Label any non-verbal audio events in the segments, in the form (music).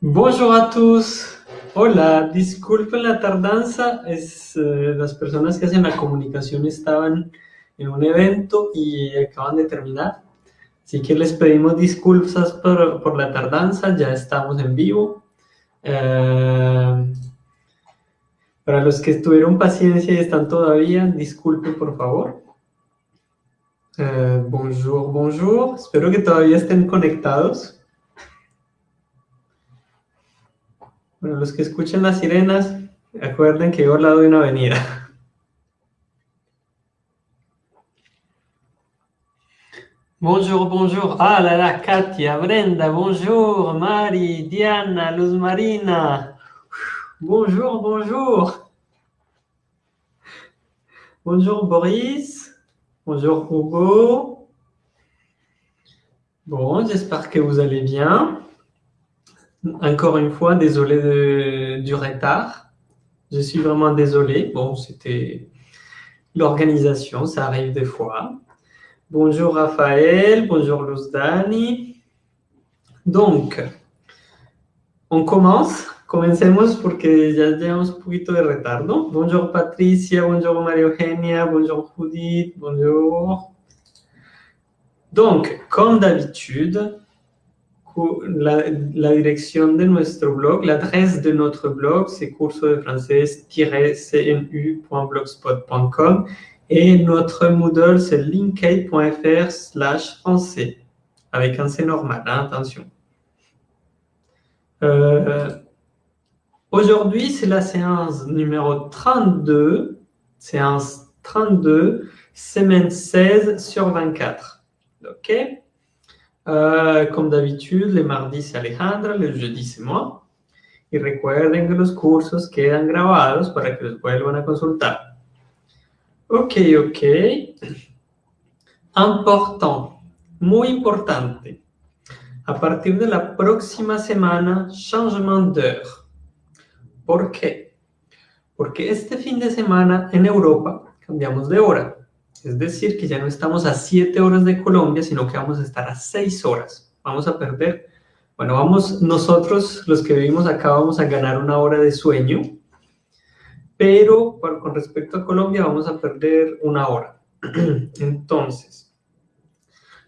Bonjour a tous. Hola, disculpen la tardanza. Es, eh, las personas que hacen la comunicación estaban en un evento y acaban de terminar. Así que les pedimos disculpas por, por la tardanza. Ya estamos en vivo. Eh, para los que tuvieron paciencia y están todavía, disculpen por favor. Eh, bonjour, bonjour. Espero que todavía estén conectados. Bueno, los que escuchen sirenas, acuerden. Bonjour, bonjour. Ah là là, Katia, Brenda, bonjour. Mari, Diana, Luz Marina. Bonjour, bonjour. Bonjour Boris. Bonjour Hugo. Bon, j'espère que vous allez bien. Encore une fois, désolé du retard. Je suis vraiment désolé. Bon, c'était l'organisation, ça arrive des fois. Bonjour Raphaël, bonjour Dani. Donc, on commence. Comencemos porque ya llevamos un poquito de retardo. Bonjour Patricia, bonjour María Eugenia, bonjour Judith, bonjour. Donc, comme d'habitude, la, dirección de nuestro blog, la adresse de notre blog, c'est curso de français-cnu.blogspot.com et notre Moodle, c'est linkade.fr slash français, avec un C normal, hein, attention. Euh, Aujourd'hui, c'est la séance numéro 32, séance 32, semaine 16 sur 24. OK? Uh, como d'habitude, les mardis c'est Alejandra, les jeudis c'est moi. Y recuerden que los cursos quedan grabados para que los vuelvan a consultar. Ok, ok. Important, muy importante. A partir de la próxima semana, changement d'heure. ¿Por qué? Porque este fin de semana en Europa cambiamos de hora. Es decir, que ya no estamos a 7 horas de Colombia, sino que vamos a estar a 6 horas. Vamos a perder, bueno, vamos, nosotros los que vivimos acá vamos a ganar una hora de sueño, pero con respecto a Colombia vamos a perder una hora. (clears throat) Entonces,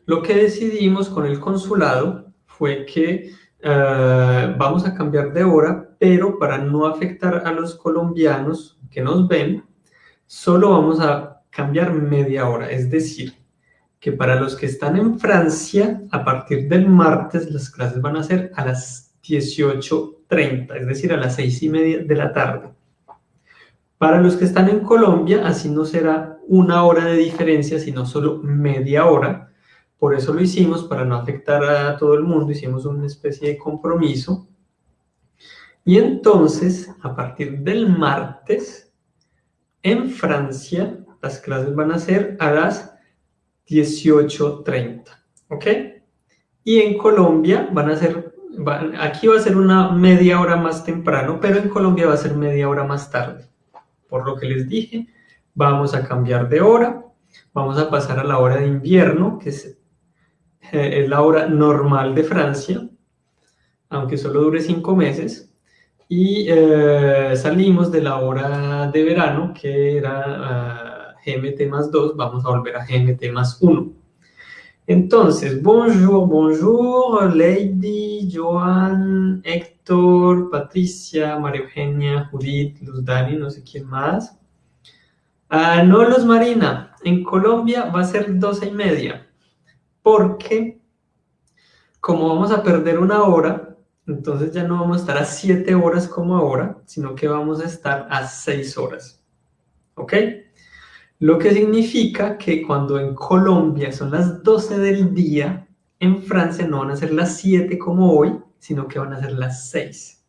lo que decidimos con el consulado fue que uh, vamos a cambiar de hora, pero para no afectar a los colombianos que nos ven, solo vamos a cambiar media hora. Es decir, que para los que están en Francia, a partir del martes las clases van a ser a las 18.30, es decir, a las 6 y media de la tarde. Para los que están en Colombia, así no será una hora de diferencia, sino solo media hora. Por eso lo hicimos, para no afectar a todo el mundo, hicimos una especie de compromiso. Y entonces, a partir del martes, en Francia, las clases van a ser a las 18.30, ¿ok? Y en Colombia van a ser, aquí va a ser una media hora más temprano, pero en Colombia va a ser media hora más tarde. Por lo que les dije, vamos a cambiar de hora, vamos a pasar a la hora de invierno, que es, eh, la hora normal de Francia, aunque solo dure cinco meses, y eh, salimos de la hora de verano, que era... Uh, GMT más 2, vamos a volver a GMT más 1. Entonces, bonjour, bonjour, Lady, Joan, Héctor, Patricia, María Eugenia, Judith, Luz Dani, no sé quién más. Ah, no, Luz Marina, en Colombia va a ser 12 y media, porque como vamos a perder una hora, entonces ya no vamos a estar a 7 horas como ahora, sino que vamos a estar a 6 horas. ¿Ok? Lo que significa que cuando en Colombia son las 12 del día, en Francia no van a ser las 7 como hoy, sino que van a ser las 6.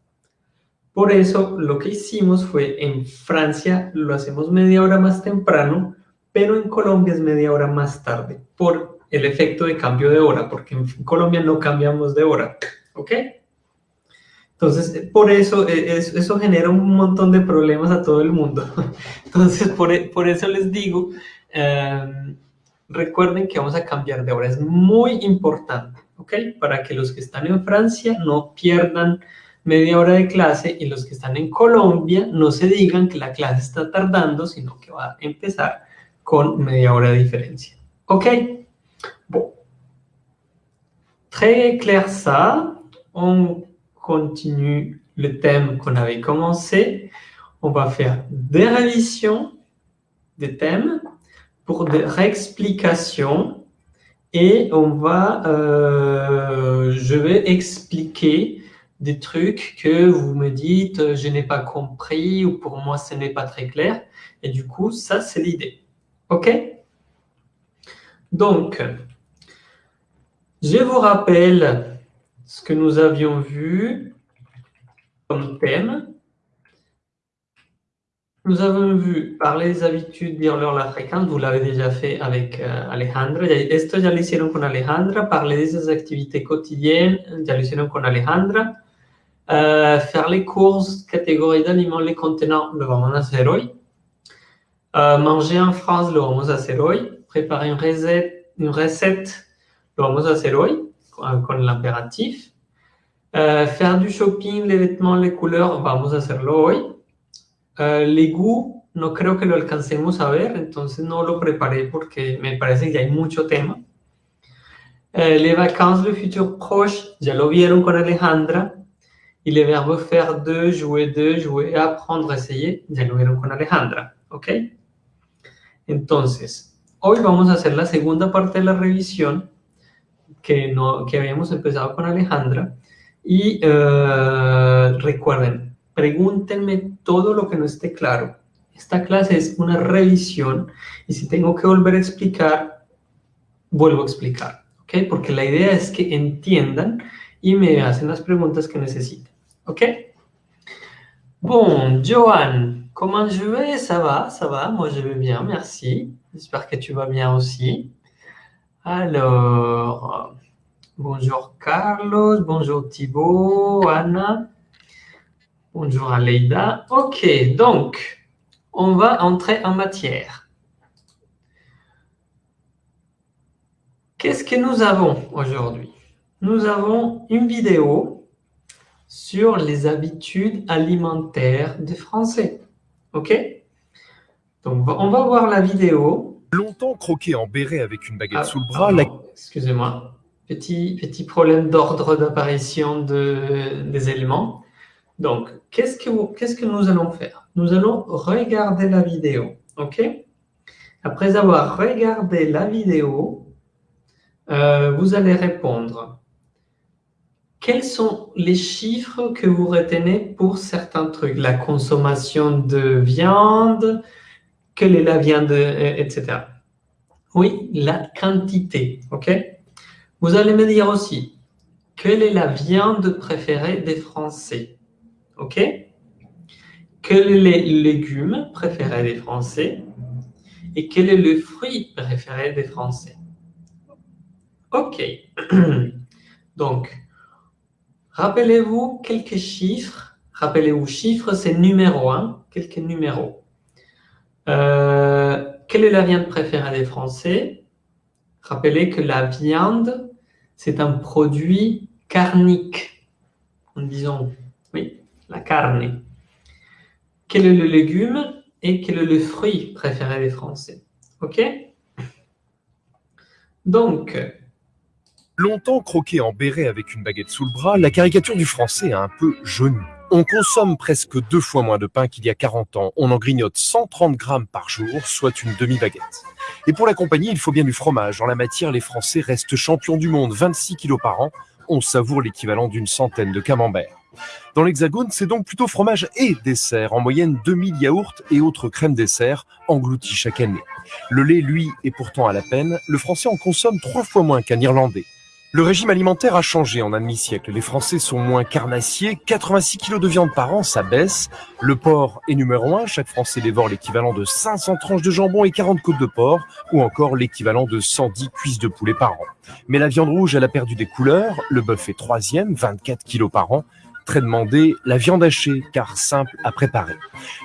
Por eso lo que hicimos fue en Francia lo hacemos media hora más temprano, pero en Colombia es media hora más tarde, por el efecto de cambio de hora, porque en Colombia no cambiamos de hora, ¿ok? Entonces, eh, por eso, eh, eso genera un montón de problemas a todo el mundo. (laughs) Entonces, por, e, por eso les digo, em, recuerden que vamos a cambiar de hora. Es muy importante, ¿ok? Para que los que están en Francia no pierdan media hora de clase y los que están en Colombia no se digan que la clase está tardando, sino que va a empezar con media hora de diferencia. ¿Ok? Bon. Très clair ça. On continue le thème qu'on avait commencé. On va faire des révisions des thèmes pour des réexplications et on va, euh, je vais expliquer des trucs que vous me dites je n'ai pas compris ou pour moi ce n'est pas très clair. Et du coup ça c'est l'idée. Ok? Donc je vous rappelle ce que nous avions vu comme thème nous avons vu parler des habitudes, leur la fréquence, vous l'avez déjà fait avec euh, Alejandra. Esto ya lo hicieron con Alejandra. Parler de esas activités quotidiennes, ya lo hicieron con Alejandra. Euh, faire les courses, catégories d'aliments, les contenants, lo vamos a hacer hoy. Euh, manger en France, lo vamos a hacer hoy. Préparer une recette, une recette lo vamos a hacer hoy, l'impératif. Euh, faire du shopping, les vêtements, les couleurs, vamos a hacerlo hoy. Uh, les goûts, no creo que lo alcancemos a ver, entonces no lo preparé porque me parece que hay mucho tema. Uh, les vacances, le futur proche, ya lo vieron con Alejandra. Y le verbo faire de, jouer de, jouer, apprendre, essayer, ya lo vieron con Alejandra. ¿Ok? Entonces, hoy vamos a hacer la segunda parte de la revisión que, no, que habíamos empezado con Alejandra. Y uh, recuerden, pregúntenme todo lo que no esté claro. Esta clase es una revisión y si tengo que volver a explicar, vuelvo a explicar, ¿ok? Porque la idea es que entiendan y me hacen las preguntas que necesiten, ¿ok? Bon, Johan, comment je vais Ça va, ça va, moi je vais bien, merci. J'espère que tu vas bien aussi. Alors, bonjour Carlos, bonjour Thibaut, Anna. Bonjour Aleida. Ok, donc, on va entrer en matière. Qu'est-ce que nous avons aujourd'hui? Nous avons une vidéo sur les habitudes alimentaires des Français. Ok? Donc, on va voir la vidéo. Longtemps croqué en béret avec une baguette Ah, sous le bras, Excusez-moi. Petit, petit problème d'ordre d'apparition de, des éléments. Donc, qu'est-ce que, vous- qu'est-ce que nous allons faire? Nous allons regarder la vidéo, ok? Après avoir regardé la vidéo, euh, vous allez répondre. Quels sont les chiffres que vous retenez pour certains trucs? La consommation de viande, quelle est la viande, etc. Oui, la quantité, ok? Vous allez me dire aussi, quelle est la viande préférée des Français Ok? Quels sont les légumes préférés des Français Et quel est le fruit préféré des Français Ok. (clears throat) Donc, rappelez-vous quelques chiffres. Rappelez-vous, chiffres, c'est numéro 1. Quelques numéros. Euh, quelle est la viande préférée des Français? Rappelez que la viande, c'est un produit carnique. En disant, oui, la carne. Quel est le légume et quel est le fruit préféré des Français? Ok? Donc, longtemps croqué en béret avec une baguette sous le bras, la caricature du français a un peu jauni. On consomme presque deux fois moins de pain qu'il y a 40 ans. On en grignote 130 grammes par jour, soit une demi-baguette. Et pour l'accompagner, il faut bien du fromage. En la matière, les Français restent champions du monde, 26 kilos par an. On savoure l'équivalent d'une centaine de camemberts. Dans l'Hexagone, c'est donc plutôt fromage et dessert, en moyenne 2000 yaourts et autres crèmes dessert engloutis chaque année. Le lait, lui, est pourtant à la peine. Le Français en consomme trois fois moins qu'un Irlandais. Le régime alimentaire a changé en un demi-siècle. Les Français sont moins carnassiers. 86 kilos de viande par an, ça baisse. Le porc est numéro un. Chaque Français dévore l'équivalent de 500 tranches de jambon et 40 côtes de porc, ou encore l'équivalent de 110 cuisses de poulet par an. Mais la viande rouge, elle a perdu des couleurs. Le bœuf est troisième, 24 kilos par an. Très demandé, la viande hachée, car simple à préparer.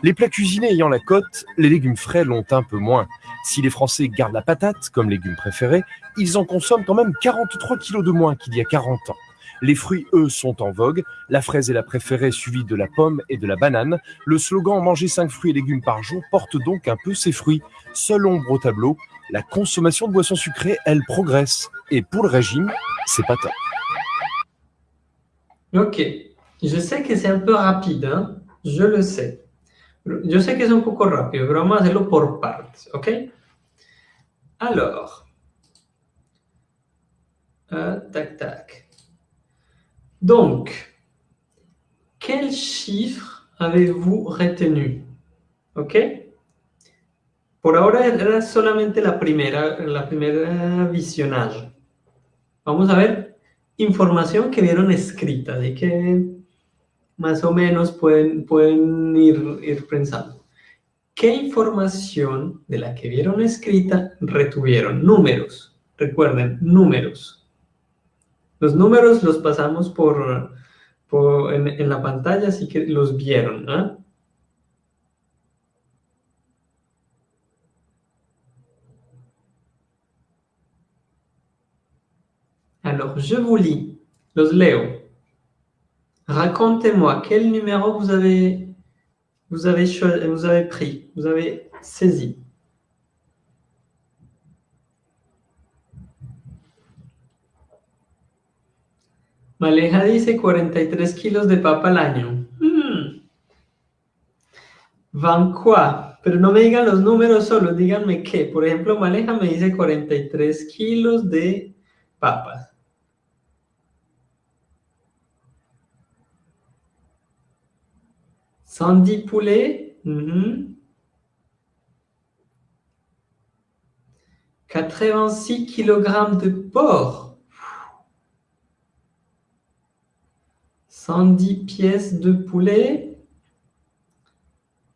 Les plats cuisinés ayant la cote, les légumes frais l'ont un peu moins. Si les Français gardent la patate comme légume préféré, ils en consomment quand même 43 kilos de moins qu'il y a 40 ans. Les fruits, eux, sont en vogue. La fraise est la préférée, suivie de la pomme et de la banane. Le slogan Manger 5 fruits et légumes par jour porte donc un peu ses fruits. Seule ombre au tableau, la consommation de boissons sucrées, elle progresse. Et pour le régime, c'est pas top. Ok, je sais que c'est un peu rapide, hein? je le sais. Yo sé que es un poco rápido, pero vamos a hacerlo por ¿ok? Alors, euh, tac, tac. Donc, quel chiffre avez-vous retenu? ¿Ok? Por ahora era solamente la primera, la primera visionage. Vamos a ver que vieron escrita, más o menos pueden, pueden ir, ir pensando. ¿Qué información de la que vieron escrita retuvieron? Números. Recuerden, números. Los números los pasamos por, en, la pantalla, así que los vieron. Alors, je vous lis, los leo. Racontez-moi quel numéro vous avez, vous avez, vous avez pris, vous avez saisi. Maleja dice 43 kilos de papa al año. Hmm. ¿Van quoi? Pero no me digan los números solo, díganme qué. Por ejemplo, Maleja me dice 43 kilos de papas. Sandy poulet. Mm -hmm. 86 kg de porc. 110 pièces de poulet.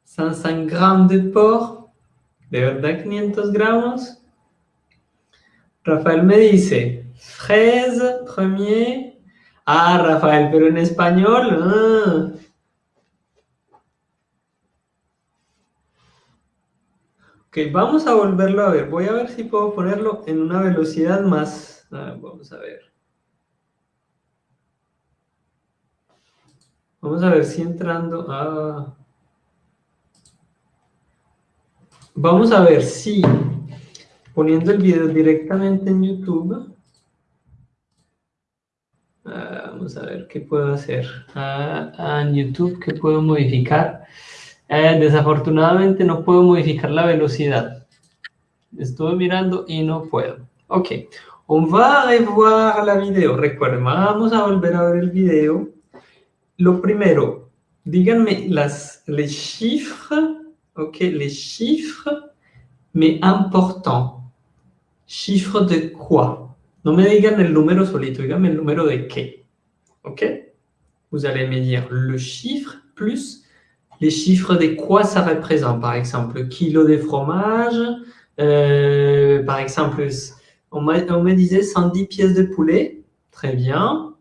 105 grammes de porc. De verdad 500 gramos. Rafael me dice, fraise, premier. Ah, Rafael, pero en español. Ah. Ok, vamos a volverlo a ver. Voy a ver si puedo ponerlo en una velocidad más... Ah, vamos a ver. Vamos a ver si entrando a... Vamos a ver si poniendo el video directamente en YouTube... Ah, vamos a ver qué puedo hacer. Ah, en YouTube, ¿qué puedo modificar? Eh, desafortunadamente no puedo modificar la velocidad. Estuve mirando y no puedo. Ok, on va revoir la video. Recuerden, vamos a volver a ver el video. Lo primero, díganme las, les chiffres, ok, les chiffres, mais importants. Chiffre de quoi? No me digan el número solito, díganme el número de qué. Ok? Vous allez me dire le chiffre plus les chiffres de quoi ça représente. Par exemple, kilo de fromage, euh, par exemple, on, me disait 110 pièces de poulet. Très bien.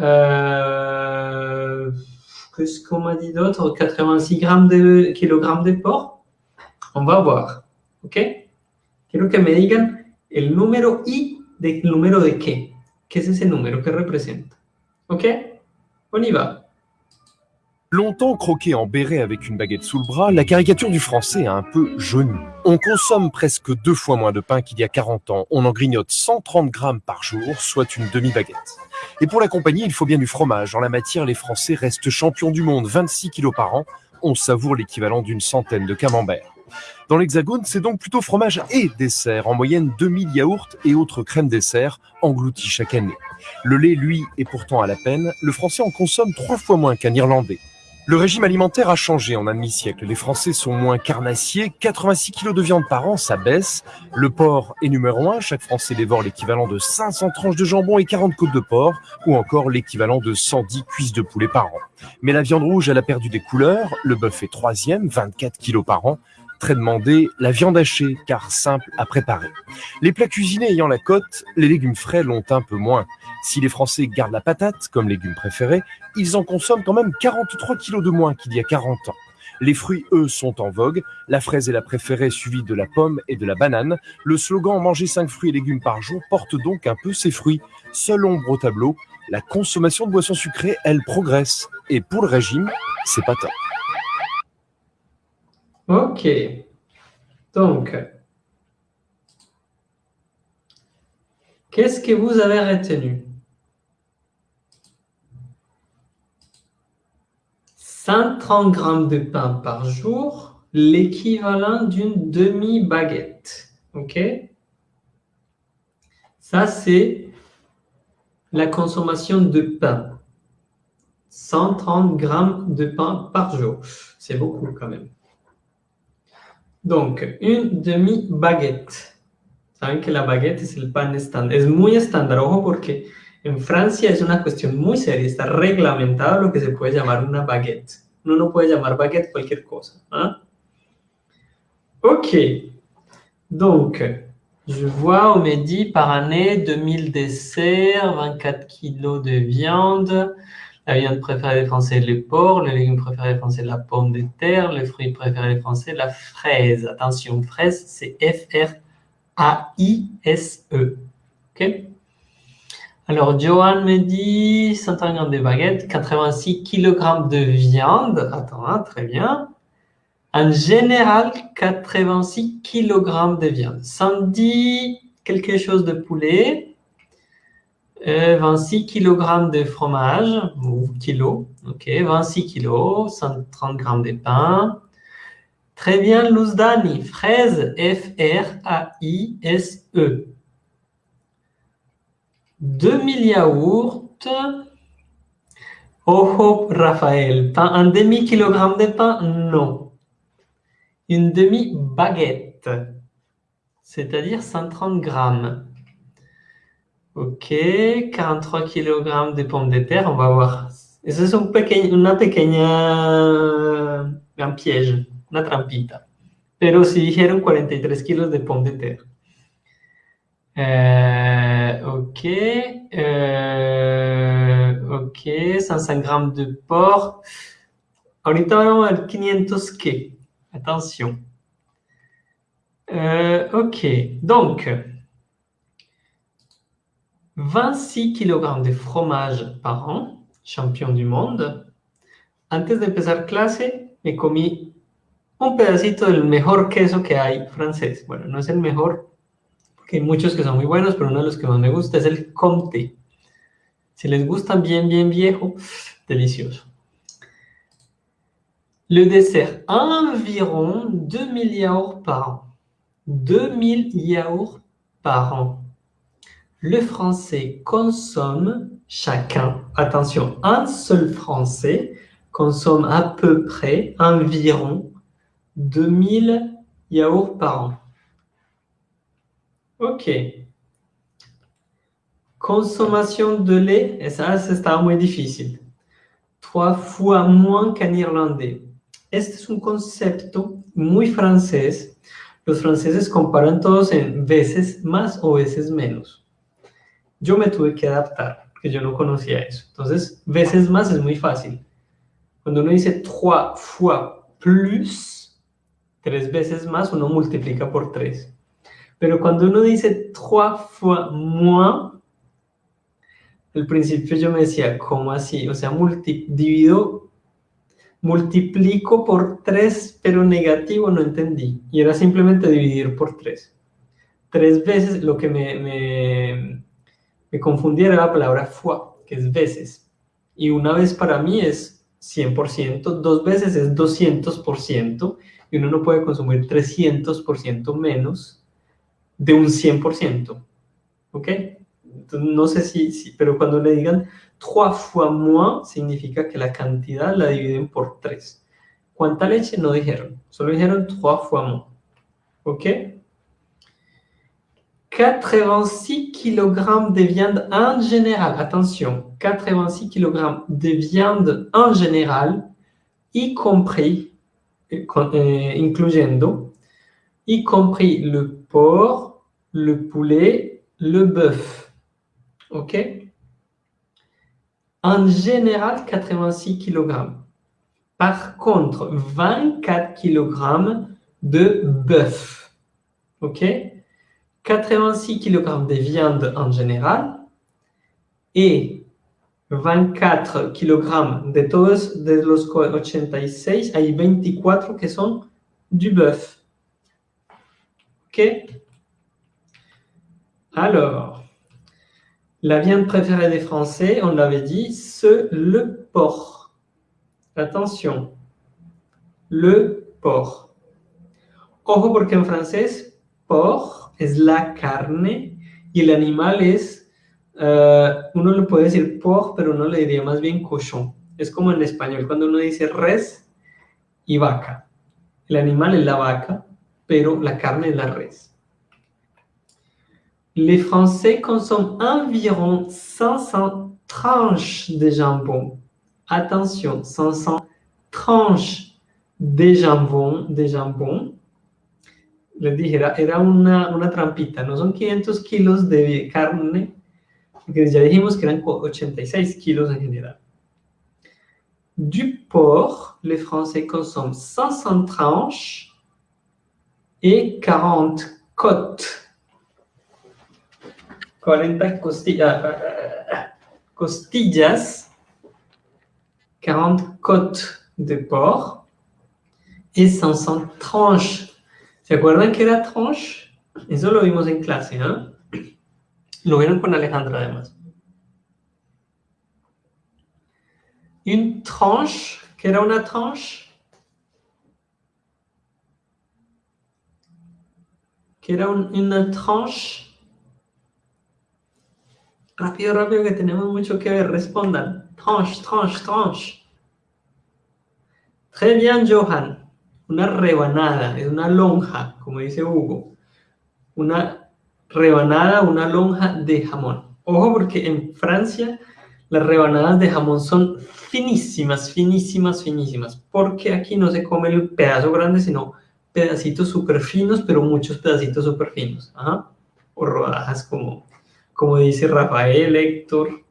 Euh, Qu'est-ce qu'on m'a dit d'autre? 86 grammes de, de porc. On va voir. ¿Ok? Quiero que me digan el número y del número de qué. ¿Qué es ese número que representa? ¿Ok? On y va. Longtemps croqué en béret avec une baguette sous le bras, la caricature du français a un peu jauni. On consomme presque deux fois moins de pain qu'il y a 40 ans. On en grignote 130 grammes par jour, soit une demi-baguette. Et pour l'accompagner, il faut bien du fromage. En la matière, les Français restent champions du monde, 26 kilos par an. On savoure l'équivalent d'une centaine de camemberts. Dans l'Hexagone, c'est donc plutôt fromage et dessert, en moyenne 2000 yaourts et autres crèmes dessert engloutis chaque année. Le lait, lui, est pourtant à la peine. Le Français en consomme trois fois moins qu'un Irlandais. Le régime alimentaire a changé en un demi-siècle. Les Français sont moins carnassiers. 86 kilos de viande par an, ça baisse. Le porc est numéro un. Chaque Français dévore l'équivalent de 500 tranches de jambon et 40 côtes de porc, ou encore l'équivalent de 110 cuisses de poulet par an. Mais la viande rouge, elle a perdu des couleurs. Le bœuf est troisième, 24 kilos par an. Très demandé, la viande hachée, car simple à préparer. Les plats cuisinés ayant la cote, les légumes frais l'ont un peu moins. Si les Français gardent la patate comme légume préféré, ils en consomment quand même 43 kilos de moins qu'il y a 40 ans. Les fruits, eux, sont en vogue. La fraise est la préférée, suivie de la pomme et de la banane. Le slogan « Manger 5 fruits et légumes par jour » porte donc un peu ses fruits. Seule ombre au tableau, la consommation de boissons sucrées, elle progresse. Et pour le régime, c'est pas top. Ok. Donc, qu'est-ce que vous avez retenu? 130 grammes de pain par jour, l'équivalent d'une demi-baguette. OK? Ça, c'est la consommation de pain. 130 grammes de pain par jour. C'est beaucoup quand même. Donc, une demi-baguette. Saben que la baguette es el pan estándar. Es muy estándar, ojo, porque en Francia es una cuestión muy seria. Está reglamentado lo que se puede llamar una baguette. Uno no puede llamar baguette cualquier cosa. ¿ah? Ok. Donc, je vois, on me dit par année 2000 desserts, 24 kilos de viande. La viande préférée des Français, le porc. Le légume préféré des Français, la pomme de terre. Le fruit préféré des Français, la fraise. Attention, fraise, c'est F-R-A-I-S-E. OK? Alors, Johan me dit 130 de baguettes, 86 kg de viande. Attends, hein, très bien. En général, 86 kg de viande. Sandy, quelque chose de poulet. 26 kg de fromage, ou kilo, ok, 26 kg, 130 g de pain. Très bien, Luzdani, fraise, F-R-A-I-S-E. 2000 yaourts. Ojo, Raphaël, pain, un demi-kilogramme de pain Non. Une demi-baguette, c'est-à-dire 130 grammes. Ok, 43 kg de pommes de terre, on va voir. Eso es un pequeño, una pequeña, un piège, una trampita. Pero si dijeron 43 kilos de pommes de terre. Euh, ok, euh, ok, 105 grammes de porc. Ahorita vamos al 500 qué. Attention. Ok, donc, 26 kg de fromage par an, champion du monde. Antes de empezar clase, me comí un pedacito del mejor queso que hay francés. Bueno, no es el mejor, porque hay muchos que son muy buenos, pero uno de los que más me gusta es el Comté. Si les gusta bien, bien viejo, delicioso. Le dessert, environ 2000 yaourts par an. 2000 yaourts par an le français consomme chacun, attention, un seul français consomme à peu près environ 2000 yaourts par an. Ok. Consommation de lait, et ça, c'est muy difficile. Trois fois moins qu'en irlandais. Este es un concepto muy francés. Los franceses comparan todos en veces más o veces menos yo me tuve que adaptar, porque yo no conocía eso. Entonces, veces más es muy fácil. Cuando uno dice trois fois plus, tres veces más, uno multiplica por tres. Pero cuando uno dice trois fois moins, al principio yo me decía, ¿cómo así? O sea, multi divido, multiplico por tres, pero negativo no entendí. Y era simplemente dividir por tres. Tres veces lo que me confundiera la palabra fois, que es veces. Y una vez para mí es 100%, dos veces es 200%, y uno no puede consumir 300% menos de un 100%. ¿Ok? Entonces, no sé si, si, pero cuando le digan 3 fois moins, significa que la cantidad la dividen por 3. ¿Cuánta leche? No dijeron, solo dijeron 3 fois moins. ¿Ok? 86 kg de viande en général, attention, 86 kg de viande en général, y compris, eh, incluyendo, y compris le porc, le poulet, le bœuf. OK? En général, 86 kg. Par contre, 24 kg de bœuf. OK? 86 kg de viande en général et 24 kilogrammes. De todos de los 86, hay 24 que son du bœuf. OK? Alors, la viande préférée des Français, on l'avait dit, c'est le porc. Attention, le porc. Ojo porque en francés, porc es la carne y el animal es, uh, uno le puede decir porc, pero uno le diría más bien cochon. Es como en español, cuando uno dice res y vaca. El animal es la vaca, pero la carne es la res. Les Français consomment environ 500 tranches de jambon. Attention, 500 tranches de jambon, de jambon. Les dije, era, era una, una trampita, no son 500 kilos de carne, porque ya dijimos que eran 86 kilos en general. Du porc, les Français consomment 500 tranches et 40 côtes. 40 costillas, costillas, 40 côtes de porc et 500 tranches. ¿Se acuerdan que era tranche? Eso lo vimos en clase, ¿no? Lo vieron con Alejandra además. Une tranche, ¿qué era una tranche? ¿Qué era un, una tranche? Rápido, rápido, que tenemos mucho que ver. Respondan. Tranche, tranche, tranche. Très bien, Johan. Una rebanada, es una lonja, como dice Hugo. Una rebanada, una lonja de jamón. Ojo, porque en Francia las rebanadas de jamón son finísimas, finísimas, finísimas. Porque aquí no se come el pedazo grande, sino pedacitos súper finos, pero muchos pedacitos súper finos. O rodajas como como dice Rafael, Héctor.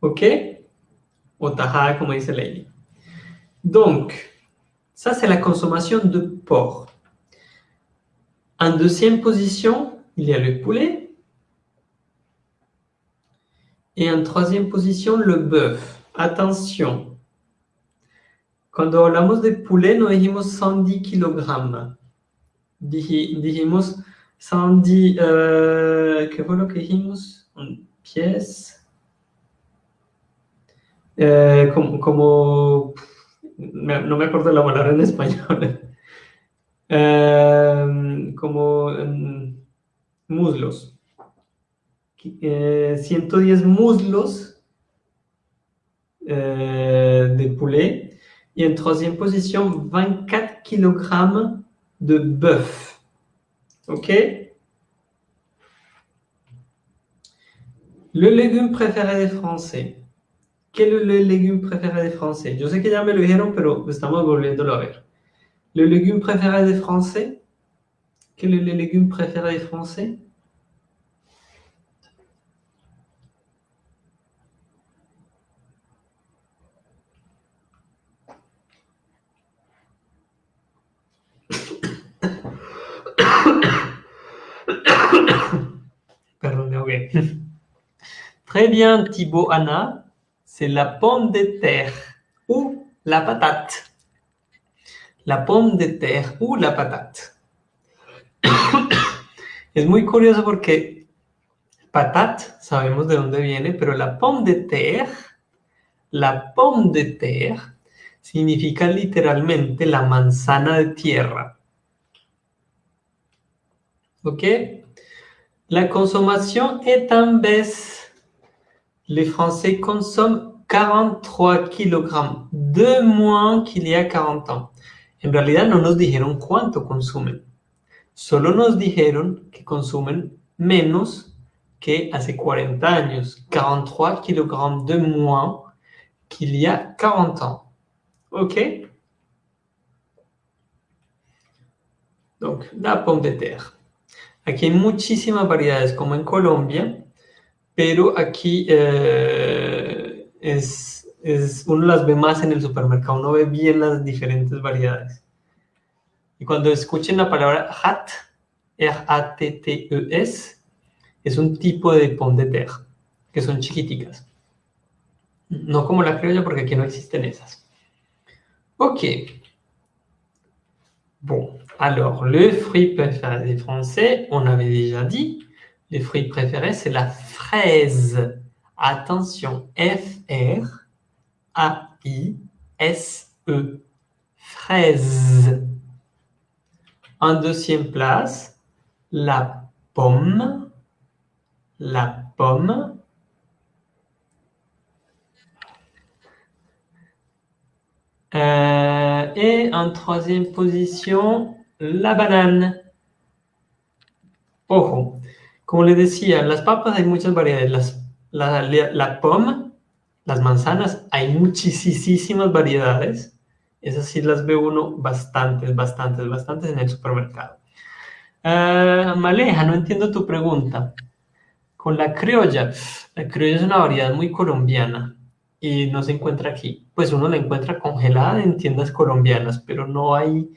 OK O tajada, como dice Lady. Donc, ça, c'est la consommation de porc. En deuxième position, il y a le poulet. Et en troisième position, le bœuf. Attention. Cuando hablamos de poulet, no dijimos 110 kilogrammes. Dijimos 110, euh, ¿qué fue lo que dijimos? Pies. Eh, como, como, no me acuerdo la palabra en español. (laughs) eh, como um, muslos. Eh, 110 muslos euh, de poulet. Et en troisième position, 24 kg de bœuf. OK? Le légume préféré des Français. Quel est le légume préféré des Français Je sais que ya me lo dijeron, pero estamos volviéndolo a ver. Le légume préféré des Français Quel est le légume préféré des Français (coughs) me ahogué. (laughs) Très bien, Thibaut Anna. C'est la pomme de terre ou la patate. La pomme de terre ou la patate. (coughs) es muy curioso porque patate, sabemos de dónde viene, pero la pomme de terre, la pomme de terre, significa literalmente la manzana de tierra. ¿Ok? La consommation est en baisse. Les Français consomment 43 kg, de moins qu'il y a 40 ans. En realidad no nos dijeron cuánto consumen. Solo nos dijeron que consumen menos que hace 40 años. 43 kg de moins qu'il y a 40 ans. OK? Donc, la pomme de terre. Aquí hay muchísimas variedades, como en Colombia, pero aquí eh, es, es, uno las ve más en el supermercado, uno ve bien las diferentes variedades. Y cuando escuchen la palabra hat, R-A-T-T-E-S, es un tipo de pomme de terre. que son chiquiticas. No como la criolla porque aquí no existen esas. Ok. Bon, alors le fruit préféré des Français, on avait déjà dit, le fruit préféré c'est la fraise. Attention, F-R-A-I-S-E. Fraise. En deuxième place, la pomme. La pomme. Euh, et en troisième position, la banane. Ojo, como les decía, las papas hay muchas variedades. La, pomme, las manzanas, hay muchísimas variedades. Esas sí las ve uno bastantes, bastantes, bastantes en el supermercado. Uh, Maleja, no entiendo tu pregunta. Con la criolla, la criolla es una variedad muy colombiana y no se encuentra aquí. Pues uno la encuentra congelada en tiendas colombianas, pero no hay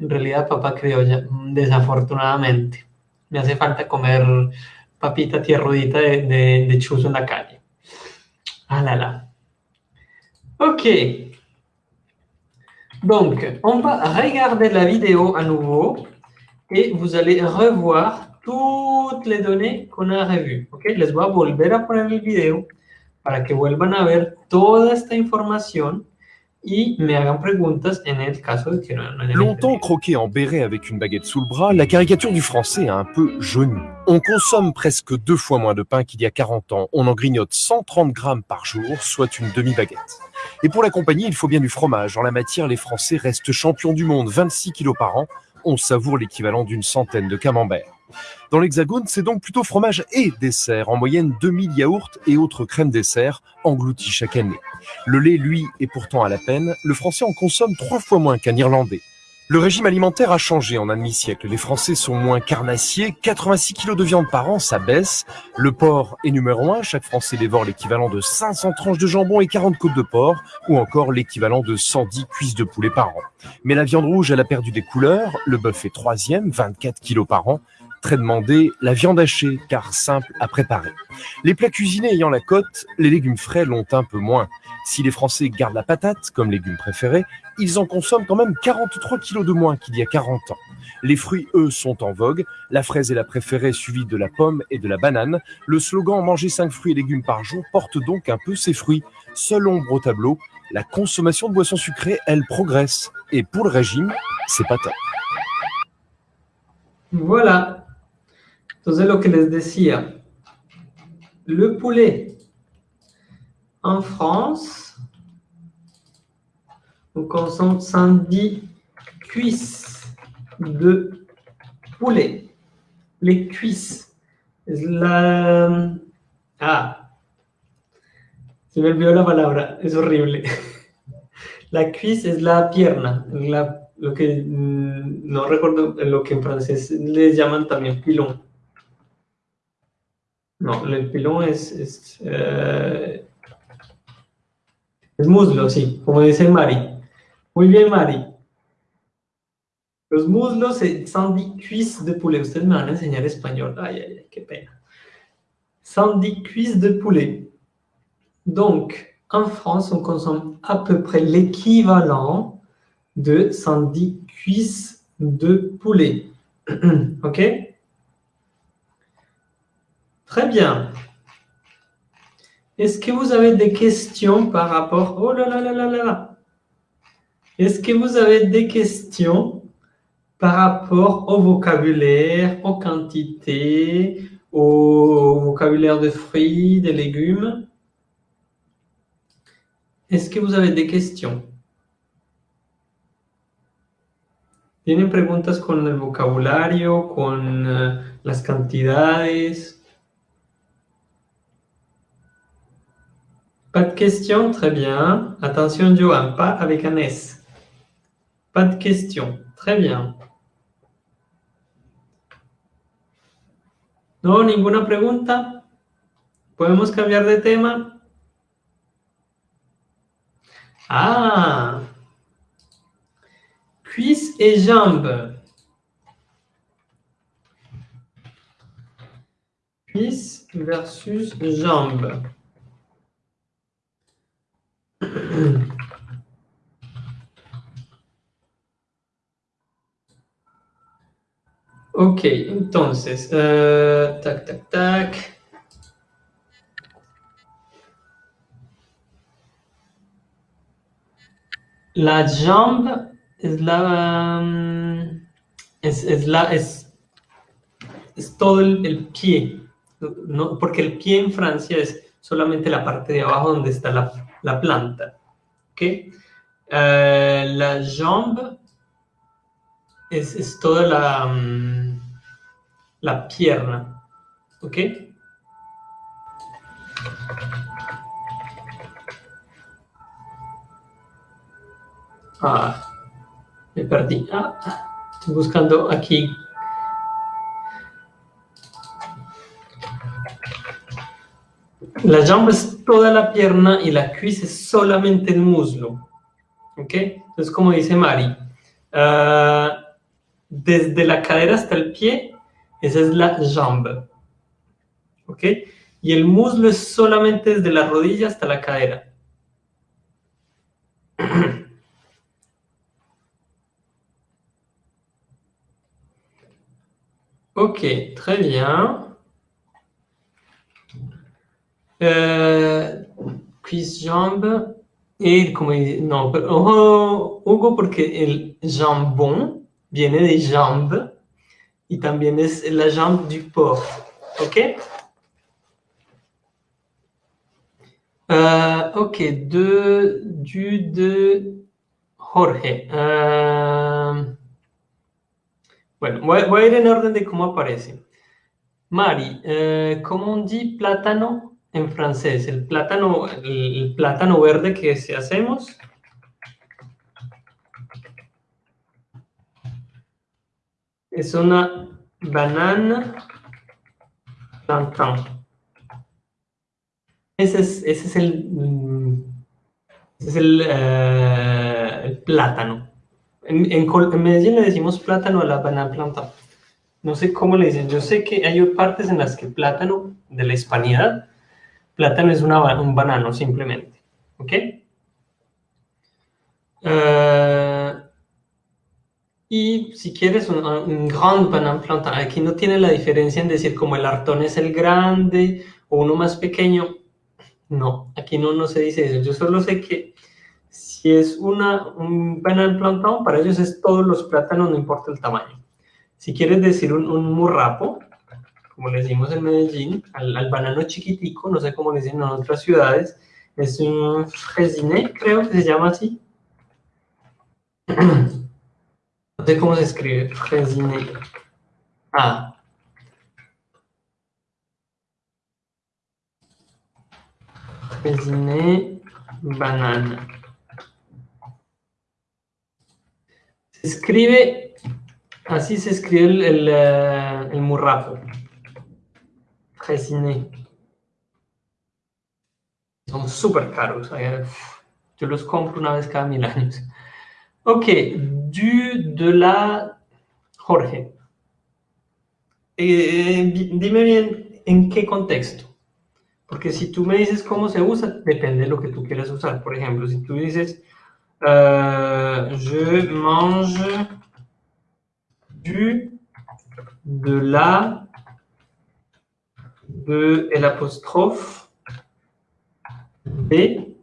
en realidad papa criolla, desafortunadamente. Me hace falta comer papita tierrudita de, de, de chuzo en la calle. Ah là là. Ok. Donc, on va regarder la vidéo à nouveau et vous allez revoir toutes les données qu'on a revues. Ok, les voy a volver a poner el video para que vuelvan a ver toda esta información Longtemps croqué en béret avec une baguette sous le bras, la caricature du français a un peu jauni. On consomme presque deux fois moins de pain qu'il y a 40 ans. On en grignote 130 grammes par jour, soit une demi-baguette. Et pour la compagnie, il faut bien du fromage. En la matière, les Français restent champions du monde, 26 kilos par an. On savoure l'équivalent d'une centaine de camemberts. Dans l'Hexagone, c'est donc plutôt fromage et dessert, en moyenne 2000 yaourts et autres crèmes dessert engloutis chaque année. Le lait, lui, est pourtant à la peine, le français en consomme trois fois moins qu'un irlandais. Le régime alimentaire a changé en un demi-siècle. Les Français sont moins carnassiers. 86 kilos de viande par an, ça baisse. Le porc est numéro un. Chaque Français dévore l'équivalent de 500 tranches de jambon et 40 côtes de porc, ou encore l'équivalent de 110 cuisses de poulet par an. Mais la viande rouge, elle a perdu des couleurs. Le bœuf est troisième, 24 kilos par an très demandé, la viande hachée, car simple à préparer. Les plats cuisinés ayant la cote, les légumes frais l'ont un peu moins. Si les Français gardent la patate comme légume préféré, ils en consomment quand même 43 kilos de moins qu'il y a 40 ans. Les fruits, eux, sont en vogue. La fraise est la préférée, suivie de la pomme et de la banane. Le slogan « Manger 5 fruits et légumes par jour » porte donc un peu ses fruits. Seule ombre au tableau, la consommation de boissons sucrées, elle progresse. Et pour le régime, c'est pas top. Voilà, Entonces, lo que les decía, le poulet en France, on consomme 110 cuisses de poulet. Les cuisses. La... Ah, se me olvidó la palabra, es horrible. (laughs) La cuisse es la pierna, la, lo que mm, no recuerdo lo que en francés les llaman también pilón. No, el pilón es, es, eh, es muslo, sí, como dice Mari. Muy bien, Mari. Los muslos son de poulet. Ustedes me van a enseñar español. Ay, ay, ay, qué pena. Cuisses de poulet. Donc, en France, on consomme à peu près l'équivalent de 110 cuisses de poulet. (clears throat) OK? Très bien. Est-ce que vous avez des questions par rapport... Oh là là là là là Est-ce que vous avez des questions par rapport au vocabulaire, aux quantités, au vocabulaire de fruits, de légumes? Est-ce que vous avez des questions? ¿Tienen preguntas con el vocabulario, con uh, las cantidades? Pas de questions Très bien. Attention, Johan, pas avec un S. Pas de questions. Très bien. No, ninguna pregunta. ¿Podemos cambiar de tema? Ah Cuisse et jambes. cuisse versus jambe. Ok, entonces, uh, tac, tac, tac. La jambe es la... Um, es, es, la, es, es todo el, el pie, no, porque el pie en Francia es solamente la parte de abajo donde está la, la planta. ¿okay? Uh, la jambe es, toda la, um, la pierna. ¿Ok? Ah, me perdí. Ah, estoy buscando aquí. La jambe es toda la pierna y la cuisse es solamente el muslo. ¿Ok? Entonces, como dice Mari, uh, desde la cadera hasta el pie, esa es la jambe. ¿Ok? Y el muslo es solamente desde la rodilla hasta la cadera. (clears throat) Ok, très bien. Euh, cuisse, jambe. Et como no, pero ojo, Hugo, porque el jambon viene de jambe y también es la jambe du porc. ¿Ok? Uh, ok, de, du, de Jorge. Uh, bueno, voy, voy, en orden de cómo aparece. Mari, uh, ¿cómo on dit plátano en francés? El plátano, el, plátano verde que si hacemos. Es una banana plantain. Ese es, ese es el, ese es el, el plátano. En, en, en, Medellín le decimos plátano a la banana plantain. No sé cómo le dicen. Yo sé que hay partes en las que plátano, de la hispanidad, plátano es una, un banano simplemente. ¿Ok? Uh, y si quieres un, un grand banana plantain, aquí no tiene la diferencia en decir como el artón es el grande o uno más pequeño. No, aquí no, no se dice eso. Yo solo sé que si es una, un banana plantain, para ellos es todos los plátanos, no importa el tamaño. Si quieres decir un murrapo, como le decimos en Medellín, al, banano chiquitico, no sé cómo le dicen en otras ciudades, es un fresiné, creo que se llama así. (clears throat) No sé cómo se escribe, fresiné. Ah. Fresiné banana. Se escribe, así se escribe el, el, el murrapo. Fresiné. Son súper caros. Yo los compro una vez cada mil años. Ok, du, de la Jorge. Eh, dime bien en qué contexto. Porque si tú me dices cómo se usa, depende de lo que tú quieras usar. Por ejemplo, si tú dices, uh, je mange du, de la, de el apóstrofe, de,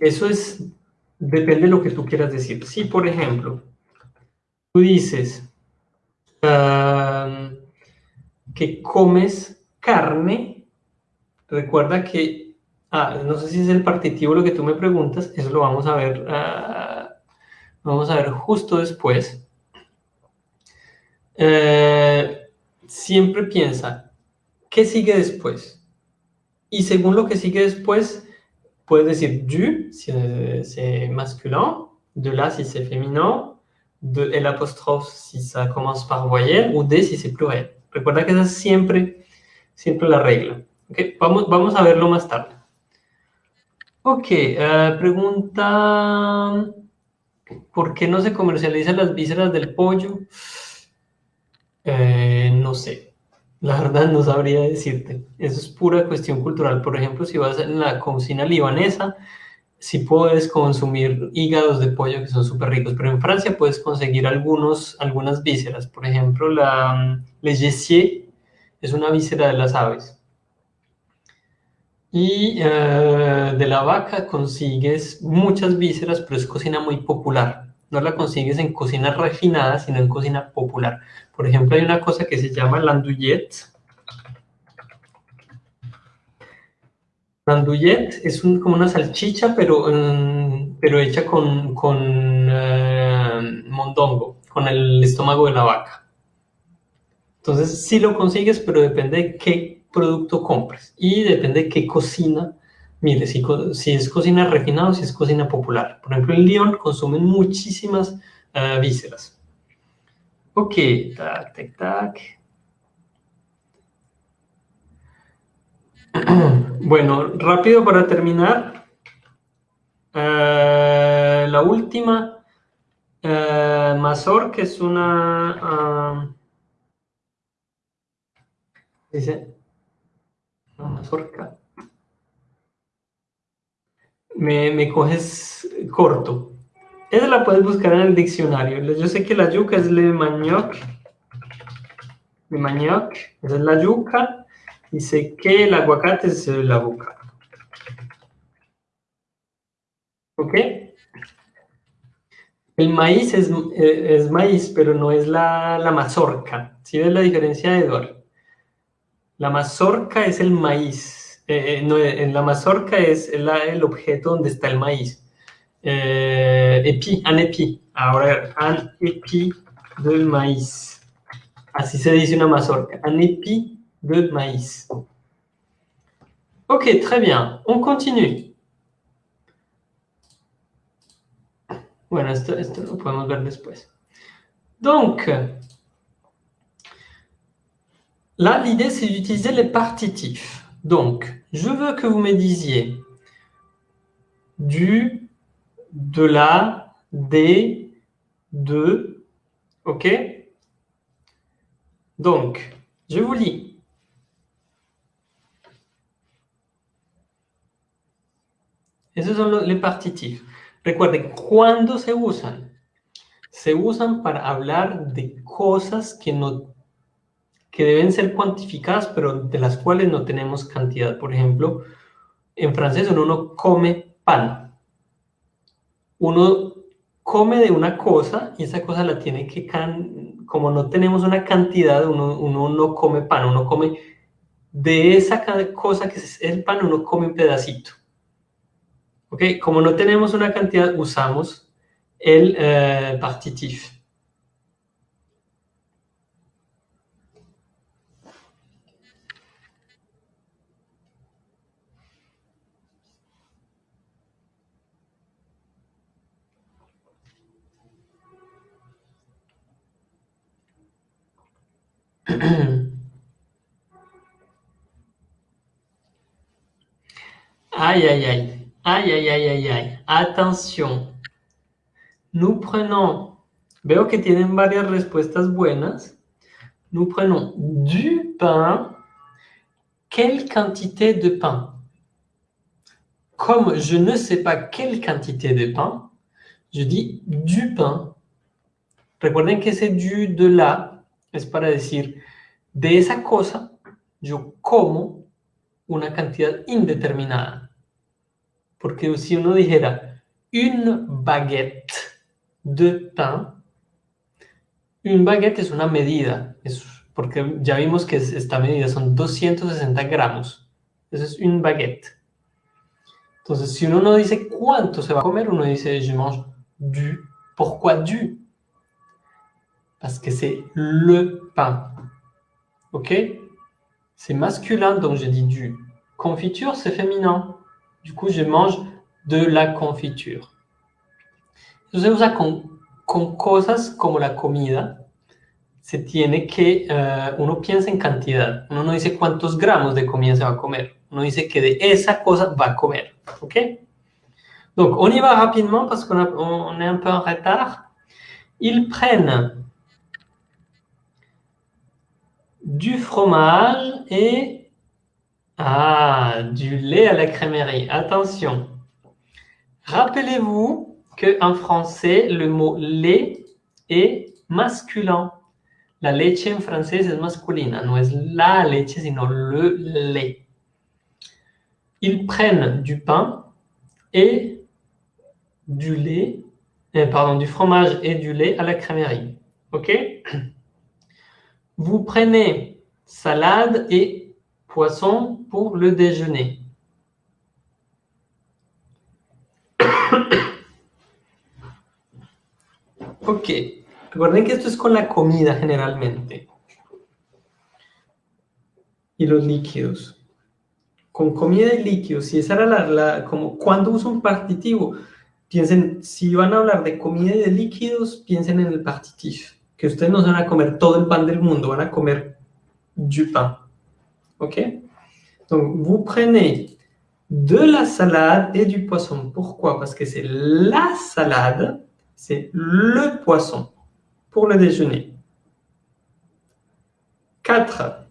eso es depende de lo que tú quieras decir. Si, por ejemplo, tú dices uh, que comes carne, recuerda que, ah, no sé si es el partitivo lo que tú me preguntas, eso lo vamos a ver, uh, vamos a ver justo después. Uh, siempre piensa, ¿qué sigue después? Y según lo que sigue después, puedes decir du si c'est masculin, de la si c'est féminin, de el apóstrofe si ça commence par voyelle, ou de si c'est pluriel. Recuerda que esa es siempre, siempre la regla. Vamos, vamos a verlo más tarde. Ok, uh, pregunta, ¿por qué no se comercializan las vísceras del pollo? Eh, no sé. La verdad no sabría decirte. Eso es pura cuestión cultural. Por ejemplo, si vas en la cocina libanesa, sí puedes consumir hígados de pollo que son súper ricos, pero en Francia puedes conseguir algunos, algunas vísceras. Por ejemplo, la mm, le es una víscera de las aves. Y eh, de la vaca consigues muchas vísceras, pero es cocina muy popular. No la consigues en cocina refinada, sino en cocina popular. Por ejemplo, hay una cosa que se llama l'andouillette. L'andouillette es como una salchicha, pero, mm, pero hecha con, con eh, mondongo, con el estómago de la vaca. Entonces, sí lo consigues, pero depende de qué producto compres y depende de qué cocina. Mire, si, es cocina refinada o si es cocina popular. Por ejemplo, en Lyon consumen muchísimas uh, vísceras. Ok, tac, tac, tac. (clears throat) Bueno, rápido para terminar. Uh, la última, uh, Mazor, que es una... Uh, dice, mazorca. Me, me coges corto. Esa la puedes buscar en el diccionario. Yo sé que la yuca es le manioc. Le manioc, esa es la yuca. Y sé que el aguacate es el avocado. ¿Ok? El maíz es, eh, es maíz, pero no es la, la mazorca. ¿Sí ves la diferencia, Eduardo? La mazorca es el maíz. Eh, eh, no, en la mazorca es la, el objeto donde está el maíz. Eh, épi, un épi. Ahora, un épi de maïs. Así se dice una mazorca. Un épi de maïs. Ok, très bien. On continue. Bueno, esto, esto lo podemos ver después. Donc, là, l'idée, c'est d'utiliser les partitifs. Donc, je veux que vous me disiez du, de la, des, de, ok Donc, je vous lis. Esos son los, les partitifs. Recuerden, ¿cuándo se usan? Se usan para hablar de cosas que, no, que deben ser cuantificadas, pero de las cuales no tenemos cantidad. Por ejemplo, en francés uno come pan. Uno come de una cosa y esa cosa la tiene que, can como no tenemos una cantidad, uno, uno no come pan, uno come de esa cosa que es el pan, uno come un pedacito. ¿Ok? Como no tenemos una cantidad, usamos el eh, partitif. (clears throat) Aïe, aïe, aïe. Aïe, aïe, aïe, aïe, aïe. Atención. Nous prenons, veo que tienen varias respuestas buenas. Nous prenons du pain. Quelle quantité de pain? Comme je ne sais pas quelle quantité de pain, je dis du pain. Recuerden que ese du de la es para decir de esa cosa yo como una cantidad indeterminada. Porque si uno dijera une baguette de pain, une baguette es una medida, es porque ya vimos que esta medida son 260 gramos. Eso es une baguette. Entonces, si uno no dice cuánto se va a comer, uno dice je mange du. Pourquoi du? Parce que c'est le pain. OK? C'est masculin, donc je dis du. Confiture, c'est féminin. Du coup, je mange de la confiture. Se usa con, con cosas como la comida. Se tiene que, uh, uno piensa en cantidad. Uno no dice cuántos gramos de comida se va a comer. Uno dice que de esa cosa va a comer. ¿Ok? Donc, on y va rapidement parce qu'on on est un peu en retard. Ils prennent du fromage et ah, du lait à la crèmerie. Attention. Rappelez-vous qu'en français, le mot lait est masculin. La leche en français est masculina, no es la leche, sino le lait. Ils prennent du pain et du lait, euh, pardon, du fromage et du lait à la crèmerie. OK? (clears throat) Vous prenez salade et poisson pour le déjeuner. (coughs) ok, recuerden que esto es con la comida generalmente. Y los líquidos. Con comida y líquidos, si esa era la, la como cuando uso un partitivo, piensen, si van a hablar de comida y de líquidos, piensen en el partitivo. Que ustedes no van a comer todo el pan del mundo, van a comer du pain. Ok? Donc, vous prenez de la salade et du poisson. Pourquoi? Parce que c'est la salade, c'est le poisson pour le déjeuner. 4.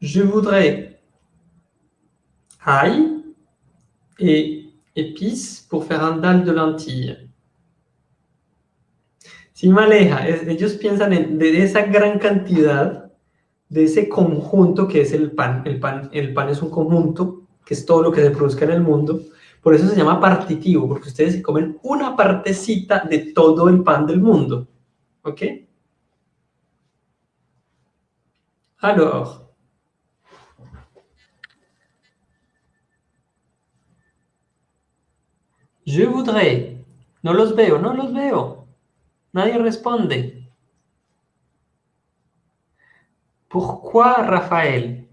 Je voudrais ail et épices pour faire un dalle de lentilles. Si maleja, ellos piensan en, de esa gran cantidad, de ese conjunto que es el pan. El pan, el pan es un conjunto, que es todo lo que se produzca en el mundo. Por eso se llama partitivo, porque ustedes se comen una partecita de todo el pan del mundo. ¿Ok? Alors, je voudrais. No los veo, no los veo. Nadie responde. Pourquoi Raphaël?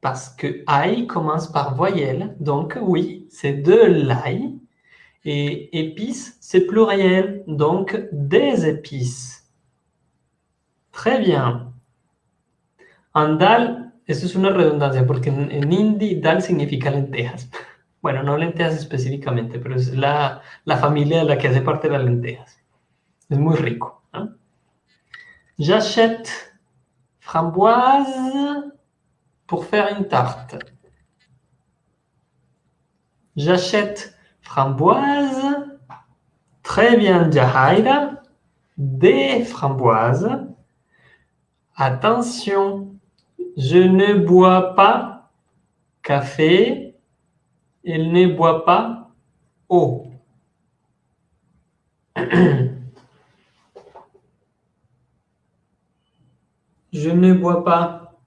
Parce que ail commence par voyelle, donc oui, c'est de l'ail. Et épices, c'est pluriel, donc des épices. Très bien. En dal, eso es una redundancia, porque en, en hindi dal significa lentejas. (laughs) Bueno, no lentejas específicamente, pero es la, la familia de la que hace parte de las lentejas. ¿No? J'achète framboise pour faire une tarte. J'achète framboise. Très bien, Jahaira. Des framboises. Attention, je ne bois pas café. Il ne boit pas eau. (clears throat) Je ne bois pas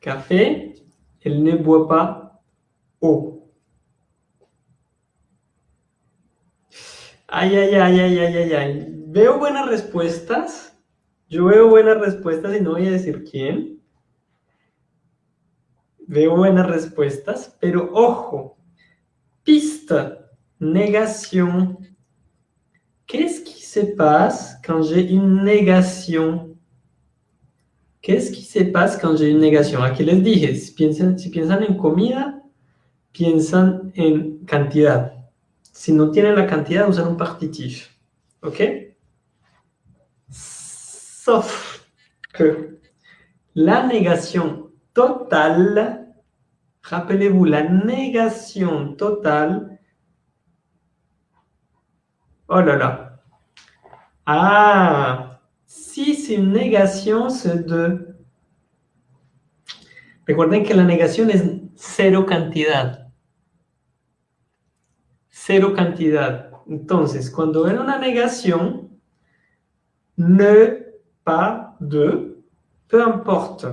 café. Il ne boit pas eau. Ay, ay, ay, ay, ay, ay, ay. Veo buenas respuestas. Yo veo buenas respuestas y no voy a decir quién. Veo buenas respuestas, pero ojo, piste, négation. Qu'est-ce qui se passe quand j'ai une négation Qu'est-ce qui se passe quand j'ai une négation Aquí les dije, si piensan, si en comida, piensan en cantidad. Si no tienen la cantidad, usan un partitif. ¿Ok? Sauf que la négation totale, rappelez-vous, la négation totale, oh là là, ah, si c'est une négation, c'est de... Recuerden que la negación es cero cantidad. Cero cantidad. Entonces, cuando ven una negación, ne, pas, de, peu importe.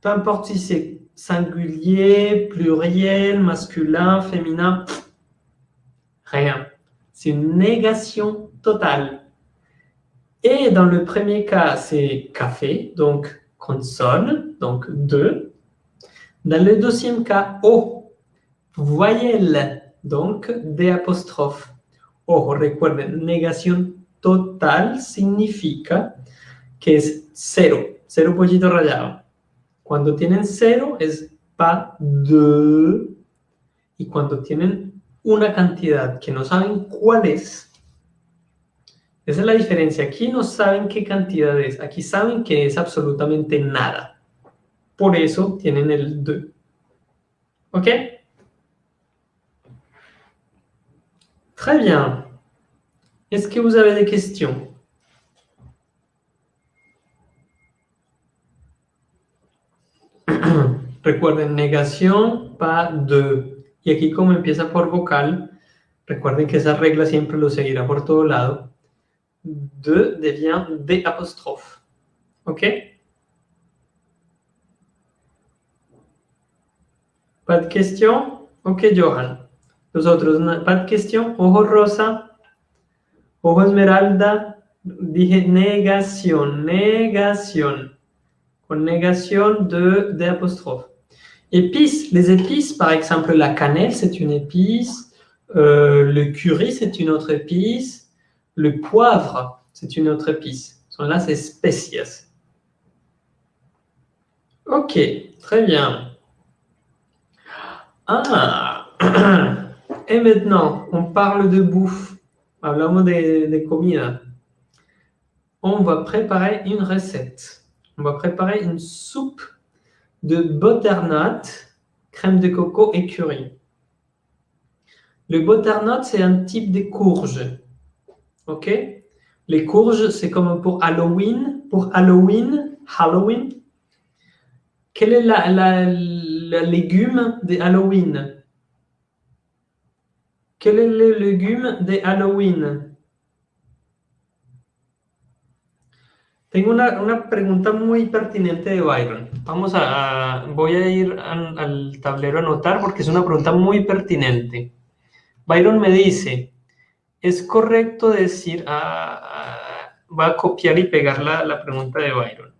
Peu importe si c'est singulier, pluriel, masculin, féminin, rien. C'est une négation totale. Et dans le premier cas, c'est café, donc consonne, donc deux. Dans le deuxième cas, O, voyelle, donc D apostrophe. Ojo, recuerden, negación total significa que es cero, cero pollito rayado. Cuando tienen cero es pas de, y cuando tienen una cantidad que no saben cuál es, Esa es la diferencia. Aquí no saben qué cantidad es. Aquí saben que es absolutamente nada. Por eso tienen el de. OK Très bien. Est-ce que vous avez des questions (clears throat) Recuerden, negación, pas de. Y aquí como empieza por vocal, recuerden que esa regla siempre lo seguirá por todo lado. De devient de apostrophe. ¿Ok? ¿Pas de question? Ok, Johan. Los otros, ¿pas de question? Ojo rosa, ojo esmeralda? Dije negación, negación. Con negación de, de apostrophe. Épices, les épices, par exemple, la cannelle, c'est une épice. Euh, le curry, c'est une autre épice. Le poivre, c'est une autre épice. Là, c'est spécias. Ok, très bien. Ah (clears throat) Et maintenant, on parle de bouffe. Hablamos de, de comida. On va préparer une recette. On va préparer une soupe de butternut, crème de coco et curry. Le butternut, c'est un type de courge. OK Les courges, c'est comme pour Halloween. Pour Halloween, Halloween, quel est la, la, légume de Halloween Quel est le légume de Halloween Tengo una, una, pregunta muy pertinente de Byron. Vamos a, voy a ir al, tablero a anotar porque es una pregunta muy pertinente. Byron me dice, ¿es correcto decir, ah, ah, va a copiar y pegar la, la pregunta de Byron?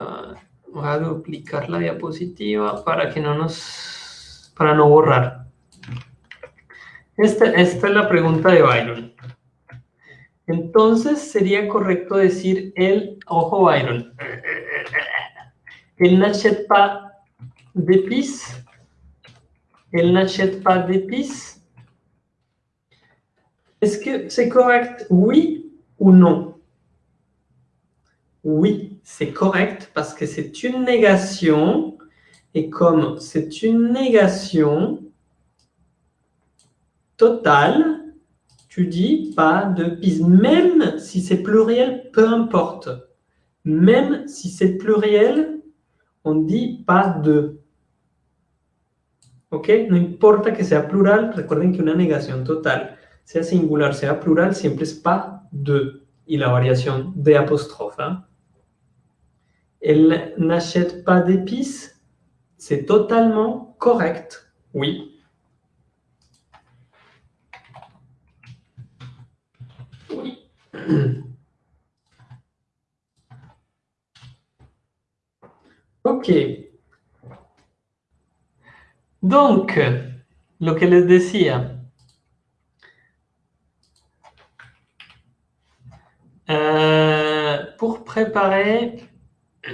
Ah, voy a duplicar la diapositiva para que no nos, para no borrar. Esta, esta es la pregunta de Byron. Entonces sería correcto decir el, ojo Byron, el n'achète pas d'épices, el n'achète pas d'épices. Est-ce que c'est correct, oui ou non? Oui, c'est correct parce que c'est une négation et comme c'est une négation totale, tu dis pas de piste, même si c'est pluriel, peu importe. Même si c'est pluriel, on dit pas de. ¿Ok? No importa que sea plural, recuerden que una negación total, sea singular, sea plural, siempre es pas de. Y la variación de apóstrofe. ¿ah? Elle n'achète pas d'épices, c'est totalement correct, oui. (clears throat) Ok. Donc, lo que les decía. Euh, pour préparer (clears throat)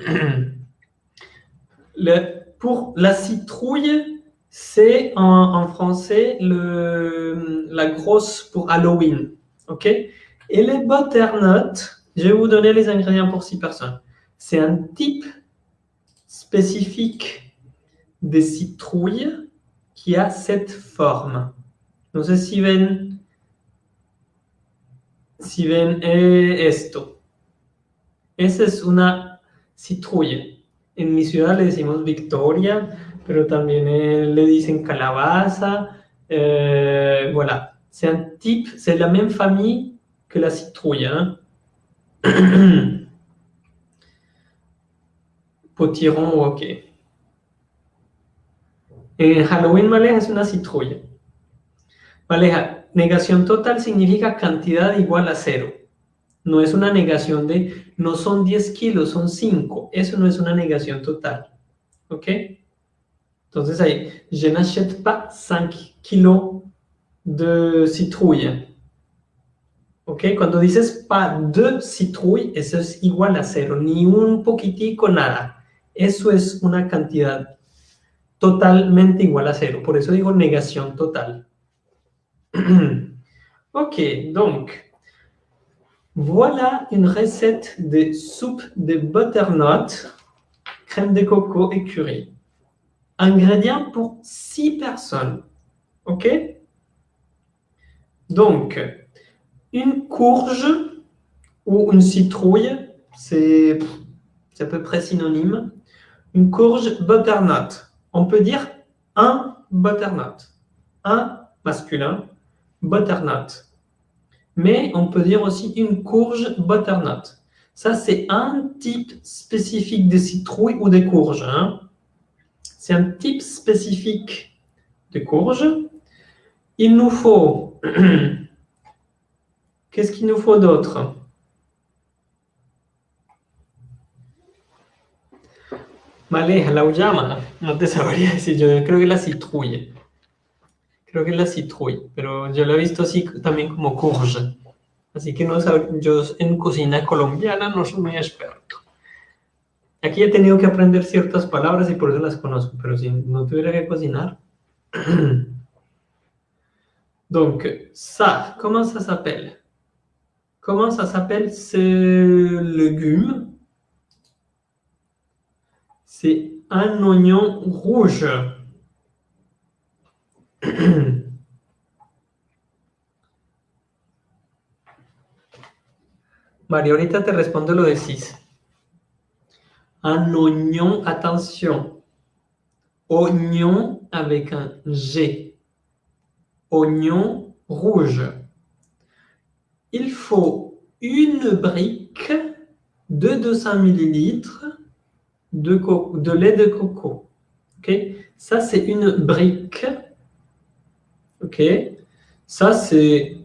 la citrouille, c'est en, français la grosse pour Halloween. OK? Et les butternuts, je vais vous donner les ingrédients pour six personnes. C'est un type spécifique de citrouille qui a cette forme. No sé si ven, ven esto. Esa es una citrouille. En mi ciudad le decimos Victoria, pero también le dicen calabaza. Euh, voilà. C'est un type, la même famille que la citrouille. (clears throat) Hein. Potiron, ok. En Halloween, Maleja es una citrouille. Maleja, negación total significa cantidad igual a cero. No es una negación de, no son 10 kilos, son 5. Eso no es una negación total. ¿Ok? Entonces ahí, je n'achète pas 5 kilos de citrouille. ¿Ok? Cuando dices pa de citrouille, eso es igual a cero, ni un poquitico, nada. Eso es una cantidad totalmente igual a cero. Por eso digo negación total. (clears throat) ok, donc, Voilà une recette de soupe de butternut, crème de coco et curry. Ingrédients pour 6 personnes. OK? Donc, une courge ou une citrouille, c'est à peu près synonyme. Une courge butternut. On peut dire un butternut. Un masculin, butternut mais on peut dire aussi une courge butternut. Ça, c'est un type spécifique de citrouille ou de courge. Hein. C'est un type spécifique de courge. Il nous faut... (clears throat) Qu'est-ce qu'il nous faut d'autre? Vale, la. No te sabría decir, que la citrouille. Creo que es la citrouille, pero yo lo he visto así también como courge. Así que no yo en cocina colombiana no soy muy experto. Aquí he tenido que aprender ciertas palabras y por eso las conozco, pero si no tuviera que cocinar... Donc, ça, comment ça s'appelle Comment ça s'appelle ce légume C'est un oignon rouge. (clears throat) Mario, ahorita te respondo lo de cis. Un oignon, attention. Oignon avec un G. Oignon rouge. Il faut une brique de 200 ml de, de lait de coco. Ok? Ça, c'est une brique OK Ça, c'est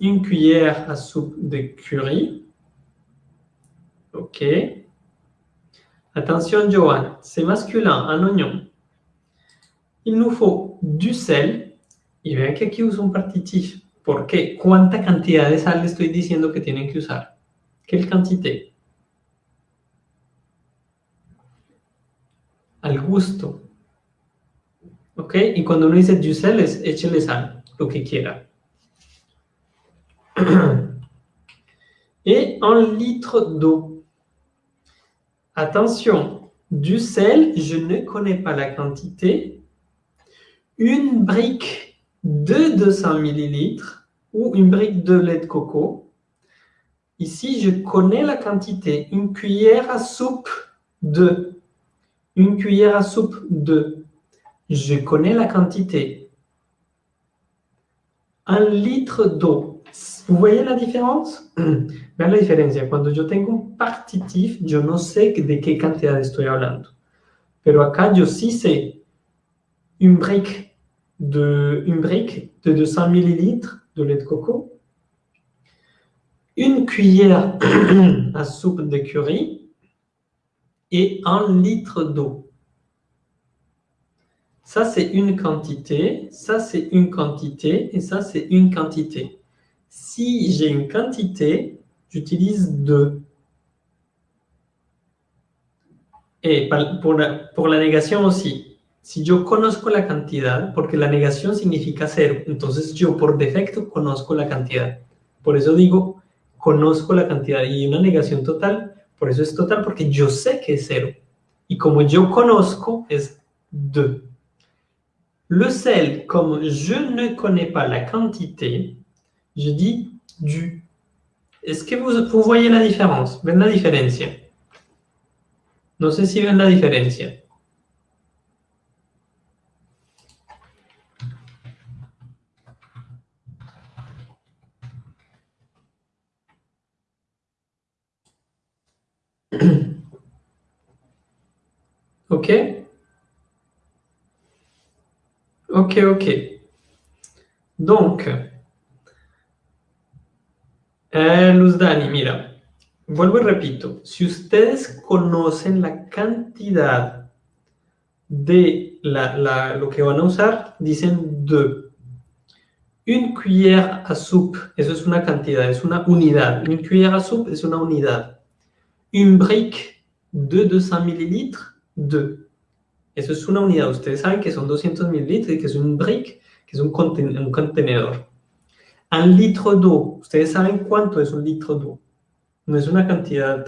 une cuillère à soupe de curry. OK Attention, Johan, c'est masculin, un oignon. Il nous faut du sel. Y vean que aquí uso un partitif. ¿Por qué? ¿Cuánta cantidad de sal le estoy diciendo que tienen que usar? ¿Qué cantidad? Al gusto. ¿Ok? Y cuando uno dice du sel, es échele sal. (clears throat) Et un litre d'eau. Attention, du sel, je ne connais pas la quantité. Une brique de 200 ml ou une brique de lait de coco. Ici, je connais la quantité. Une cuillère à soupe de. Une cuillère à soupe de. Je connais la quantité. Un litre d'eau. Vous voyez la différence? (clears throat) Vean la diferencia. Cuando yo tengo un partitif, yo no sé de qué cantidad estoy hablando. Pero acá yo sí sé une brique de, une brique de 200 millilitres de lait de coco, une cuillère (clears throat) à soupe de curry et un litre d'eau. Ça, c'est une quantité, ça, c'est une quantité, et ça, c'est une quantité. Si j'ai une quantité, j'utilise deux. Et pour la, la negación aussi, si yo conozco la cantidad, porque la negación significa cero, entonces yo por defecto conozco la cantidad. Por eso digo, conozco la cantidad. Y una negación total, por eso es total, porque yo sé que es cero. Y como yo conozco, es deux. Le sel, comme je ne connais pas la quantité, je dis du. Est-ce que vous, vous, voyez la différence? Ven la différence No sé si ven la différence. (clears throat) OK? Ok, ok. Donc, eh, Luz Dani, mira, vuelvo y repito, si ustedes conocen la cantidad de la, lo que van a usar, dicen de. Une cuillère à soupe, eso es una cantidad, es una unidad. Une cuillère à soupe es una unidad. Une brique de 200 millilitres, de. Eso es una unidad. Ustedes saben que son 200 mililitros y que es un brick, que es un, contenedor. Un litre d'eau. Ustedes saben cuánto es un litro d'eau. No es una cantidad.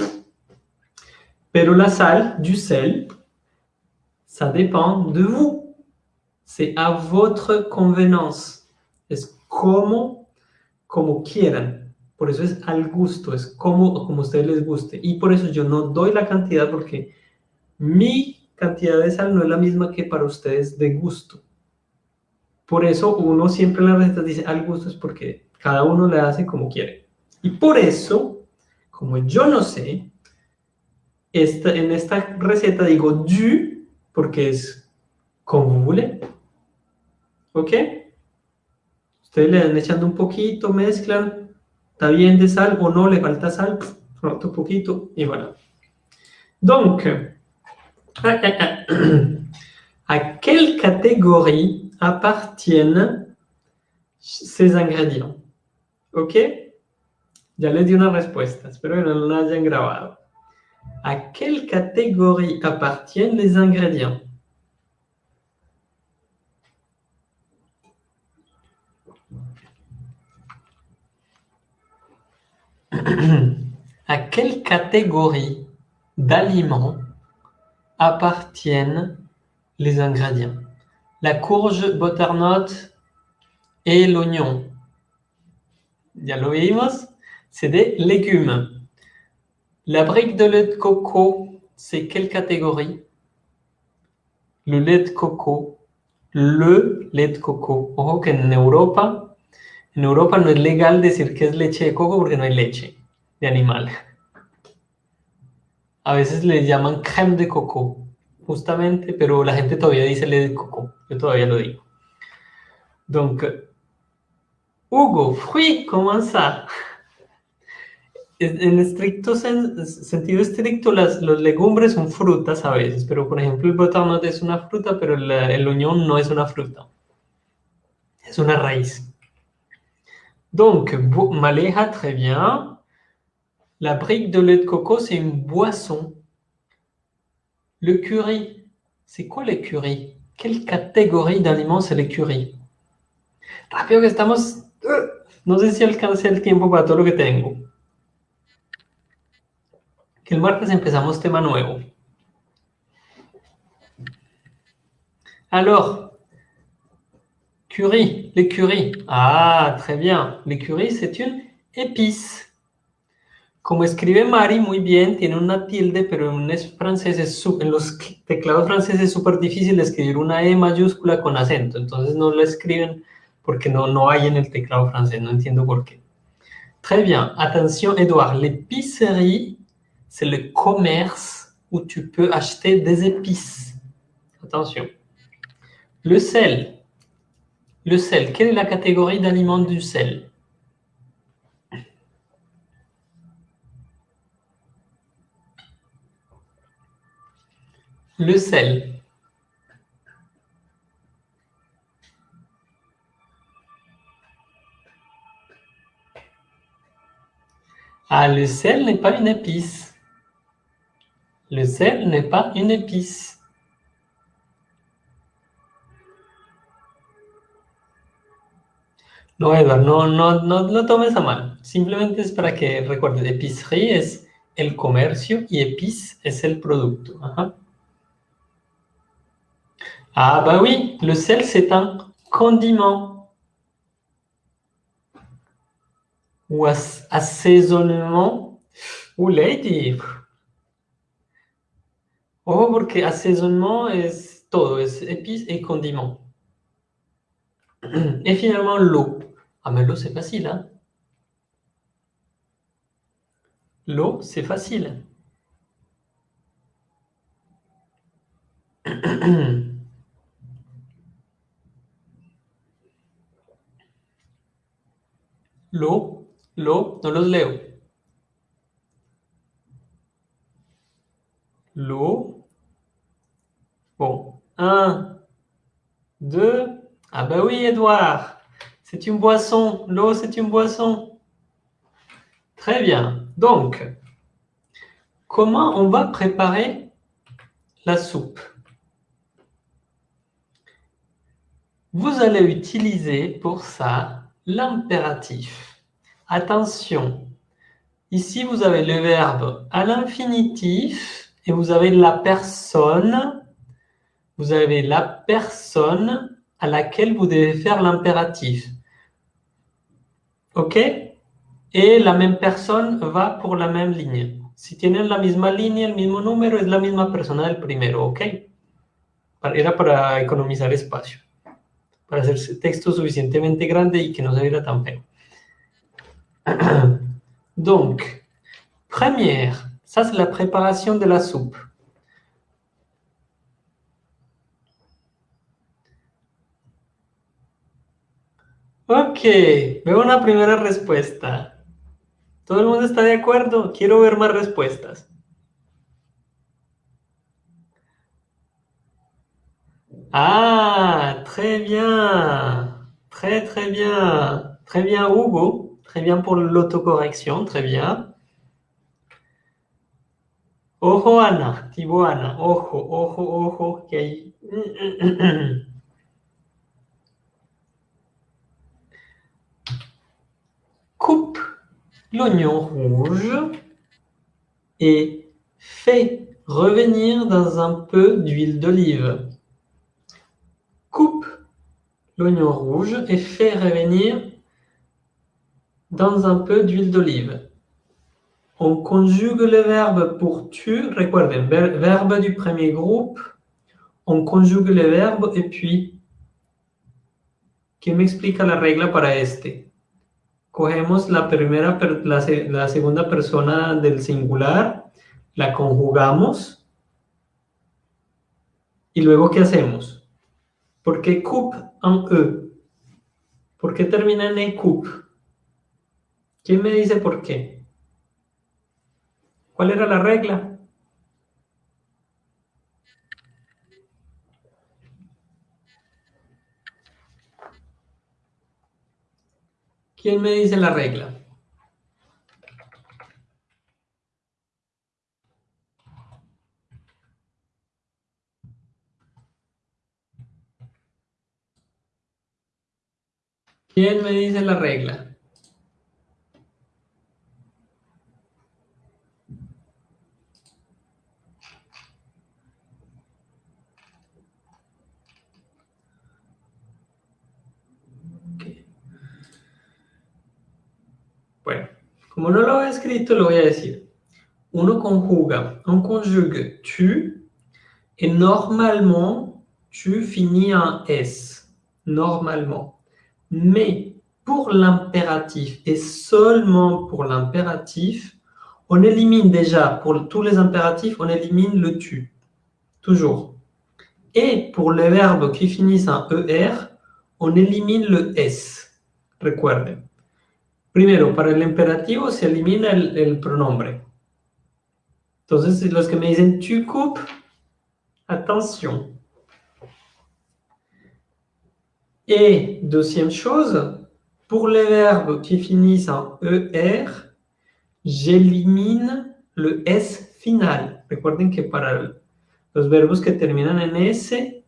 Pero la sal, du sel, ça dépend de vous. C'est à votre convenance. Es como, como quieran. Por eso es al gusto, es como, como a ustedes les guste. Y por eso yo no doy la cantidad porque mi cantidad de sal no es la misma que para ustedes de gusto. Por eso uno siempre en las recetas dice al gusto es porque cada uno le hace como quiere. Y por eso, como yo no sé, esta, en esta receta digo du porque es como voulez. ¿Ok? Ustedes le dan echando un poquito, mezclan, está bien de sal o no, le falta sal, otro poquito y voilà. Donc, (coughs) à quelle catégorie appartiennent ces ingrédients? ¿Ok? Ya les di una respuesta, espero que no la hayan grabado. ¿A quelle catégorie appartiennent les ingrédients? (coughs) À quelle catégorie d'aliments appartiennent les ingrédients La courge, butternut et l'oignon. Ya lo vimos, c'est des légumes. La brique de lait de coco, c'est quelle catégorie? Le lait de coco. Le lait de coco. Ojo que en Europa En Europa no es legal decir que es leche de coco porque no hay leche de animal. A veces le llaman crème de coco, justamente, pero la gente todavía dice leche de coco. Yo todavía lo digo. Donc, Hugo, fruit, comment ça? En estricto sentido estricto, las, los legumbres son frutas a veces, pero por ejemplo el butternut es una fruta, pero el, el oignon no es una fruta. Es una raíz. Donc, Maléha, très bien. La brique de lait de coco, c'est une boisson. Le curry, c'est quoi le curry? Quelle catégorie d'aliments c'est le curry? Rápido que estamos... No sé si alcance el tiempo para todo lo que tengo. Que el martes empezamos tema nuevo. Alors, Curry, l'écurie. Ah, très bien. L'écurie, c'est une épice. Como escribe Mari muy bien, tiene una tilde, pero en, francés es, en los teclados franceses es súper difícil escribir una E mayúscula con acento. Entonces no la escriben porque no, no hay en el teclado francés. No entiendo por qué. Très bien. Attention, Edouard. L'épicerie, c'est le commerce où tu peux acheter des épices. Attention. Le sel, le sel, quelle est la catégorie d'aliments du sel? Le sel. Ah, le sel n'est pas une épice. Le sel n'est pas une épice. No, Edward, no, no, no lo tomes a mal. Simplemente es para que recuerdes, épicerie es el comercio y épice es el producto. Ah bah oui, le sel c'est un condiment. Ou assaisonnement. Ou lady. Oh, porque assaisonnement es todo, es épice et condiment. Et finalement, l'eau. Ah, mais l'eau, c'est facile, hein L'eau, c'est facile. (clears throat) L'eau, l'eau, no los leo. L'eau. Bon, un, deux. Ah ben oui, Edouard. C'est une boisson. L'eau, c'est une boisson. Très bien. Donc, comment on va préparer la soupe? Vous allez utiliser pour ça l'impératif. Attention, ici vous avez le verbe à l'infinitif et vous avez la personne, vous avez la personne à laquelle vous devez faire l'impératif. ¿Ok? Et la même personne va pour la même ligne. Si tienen la misma línea, el mismo número, es la misma persona del primero, ¿ok? Era para economizar espacio, para hacer texto suficientemente grande y que no se viera tan feo. (clears throat) Donc, première, ça c'est la préparation de la soupe. Ok, veo una primera respuesta. ¿Todo el mundo está de acuerdo? Quiero ver más respuestas. Ah, très bien. Très, très bien. Très bien, Hugo. Très bien pour l'autocorrection. Très bien. Ojo, Ana. Tibo, Ana. Ojo, ojo, ojo. Hay... (clears throat) Coupe l'oignon rouge et fait revenir dans un peu d'huile d'olive. L'oignon rouge et fait revenir dans un peu d'huile d'olive. On conjugue le verbe pour tu, recuerden, verbe du premier groupe, on conjugue le verbe et puis, ¿quién me explica la regla para este? cogemos la, primera, la, la segunda persona del singular, la conjugamos y luego ¿qué hacemos? ¿Por qué coupe en E? ¿Por qué termina en E? ¿Quién me dice por qué? ¿Cuál era la regla? ¿Quién me dice la regla? ¿Quién me dice la regla? Como no lo he escrito, lo voy a decir. Uno conjuga, on conjugue tu, et normalement, tu finis en S. Normalement. Mais pour l'impératif, et seulement pour l'impératif, on élimine déjà, pour tous les impératifs, on élimine le tu. Toujours. Et pour les verbes qui finissent en ER, on élimine le S. Recuerden. Primero, para el imperativo se elimina el, pronombre. Entonces, los que me dicen tu coupes, attention. Et deuxième chose, pour les verbes qui finissent en ER, j'élimine le S final. Recuerden que para los verbos que terminan en S,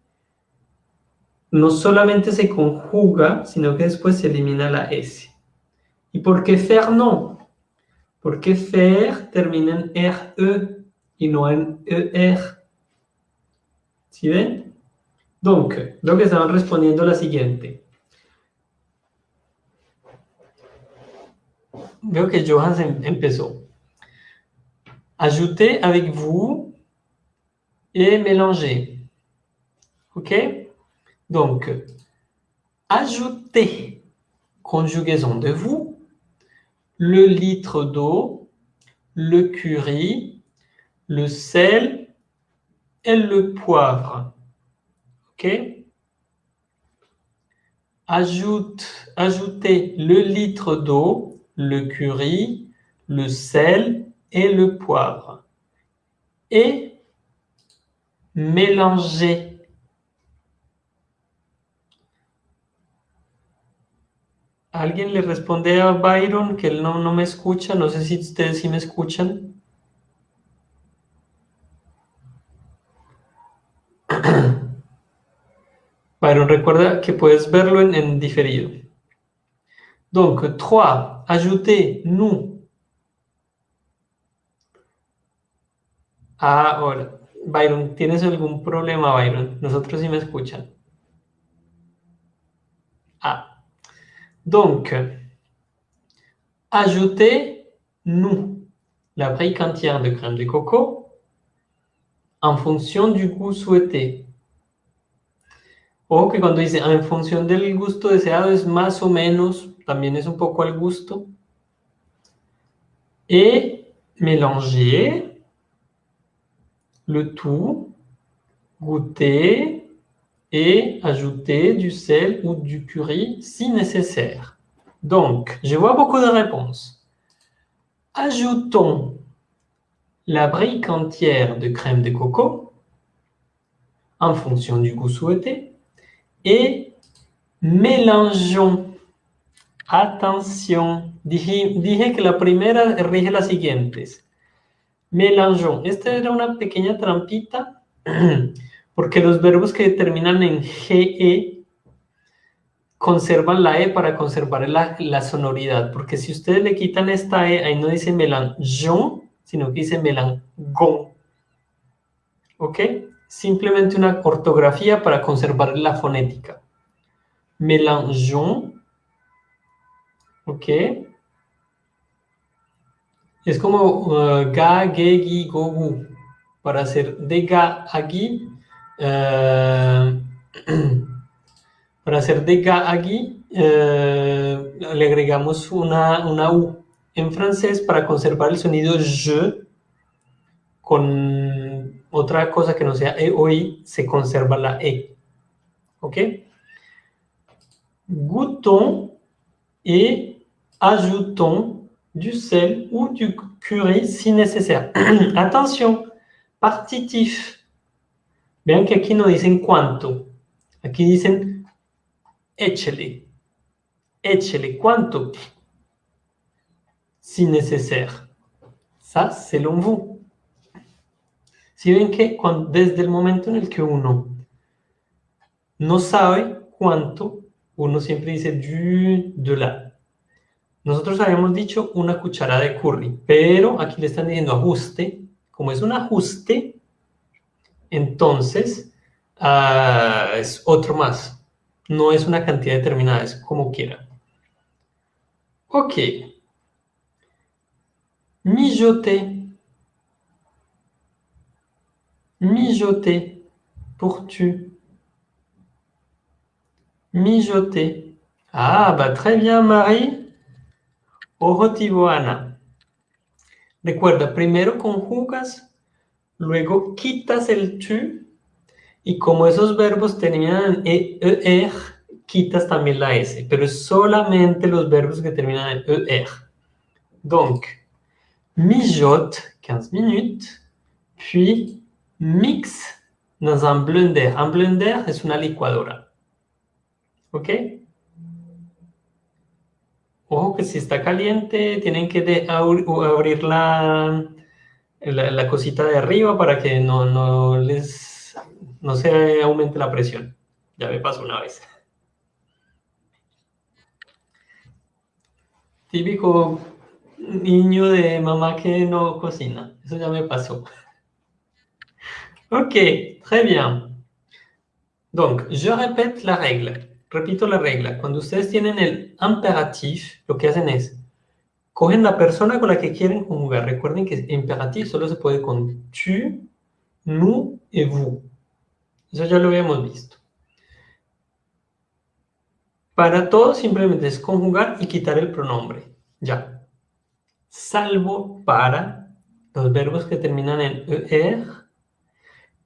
no solamente se conjuga, sino que después se elimina la S. ¿Y por qué faire no? Porque faire termina en RE y no en ER. ¿Sí ven? Donc, lo que estaban respondiendo la siguiente. Veo que Johan empezó. Ajoutez avec vous et mélangez. OK? Donc, ajoutez conjugaison de vous le litre d'eau, le curry, le sel et le poivre. Ajoute, ajoutez le litre d'eau, le curry, le sel et le poivre. Et mélangez ¿Alguien le responde a Byron que no, no me escucha? No sé si ustedes sí me escuchan. Byron, recuerda que puedes verlo en, en diferido. Donc, 3, ajouter nous. Ah, hola. Byron, ¿tienes algún problema, Byron? Nosotros sí me escuchan. Ah. Donc, ajouter nous la brique entière de crème de coco en fonction du goût souhaité. Ojo que cuando dice en función del gusto deseado es más o menos, también es un poco al gusto. Et mélanger le tout, goûter et ajouter du sel ou du curry si nécessaire. Donc, je vois beaucoup de réponses. Ajoutons la brique entière de crème de coco en fonction du goût souhaité et mélangeons. Attention, dije, que la primera rige las siguientes. Mélangeons. Esta era una pequeña trampita (clears throat) porque los verbos que terminan en GE conservan la E para conservar la, la sonoridad. Porque si ustedes le quitan esta E, ahí no dice mélangeons, sino que dice melangon. ¿Ok? Simplemente una ortografía para conservar la fonética. Mélangeons. ¿Ok? Es como uh, ga, ge, gi, go, gu. Para hacer de ga a gi, uh, (clears throat) para hacer de ga a gi, uh, le agregamos una, una U. En francés, para conservar el sonido je, con otra cosa que no sea e o i, se conserva la e. ¿Ok? Goûtons et ajoutons du sel ou du curry si nécessaire. (clears throat) Attention, partitif. Vean que aquí no dicen cuánto. Aquí dicen échele. Échele. ¿Cuánto? si nécessaire. Ça, selon vous. Si ven que desde el momento en el que uno no sabe cuánto, uno siempre dice du, de la. Nosotros habíamos dicho una cucharada de curry, pero aquí le están diciendo ajuste. Como es un ajuste, entonces uh, es otro más. No es una cantidad determinada, es como quiera. Ok. Mijoter. Mijoter. Pour tu. Mijoter. Ah, bah très bien, Marie. Objetivo, Ana. Recuerda, primero conjugas, luego quitas el tu, y como esos verbos terminan en er, quitas también la s, pero solamente los verbos que terminan en er. Donc, mijote 15 minutes, puis mix dans un blender. Un blender es una licuadora. ¿Ok? Ojo que si está caliente, tienen que abrir la, la, la, cosita de arriba para que no, no, les, no se aumente la presión. Ya me pasó una vez. Típico niño de mamá que no cocina. Eso ya me pasó. Ok, très bien. Donc, je répète la règle. Repito la regla. Cuando ustedes tienen el imperatif, lo que hacen es, cogen la persona con la que quieren conjugar. Recuerden que imperatif solo se puede con tu, nous et vous. Eso ya lo habíamos visto. Para todo simplemente es conjugar y quitar el pronombre. Ya salvo para los verbos que terminan en er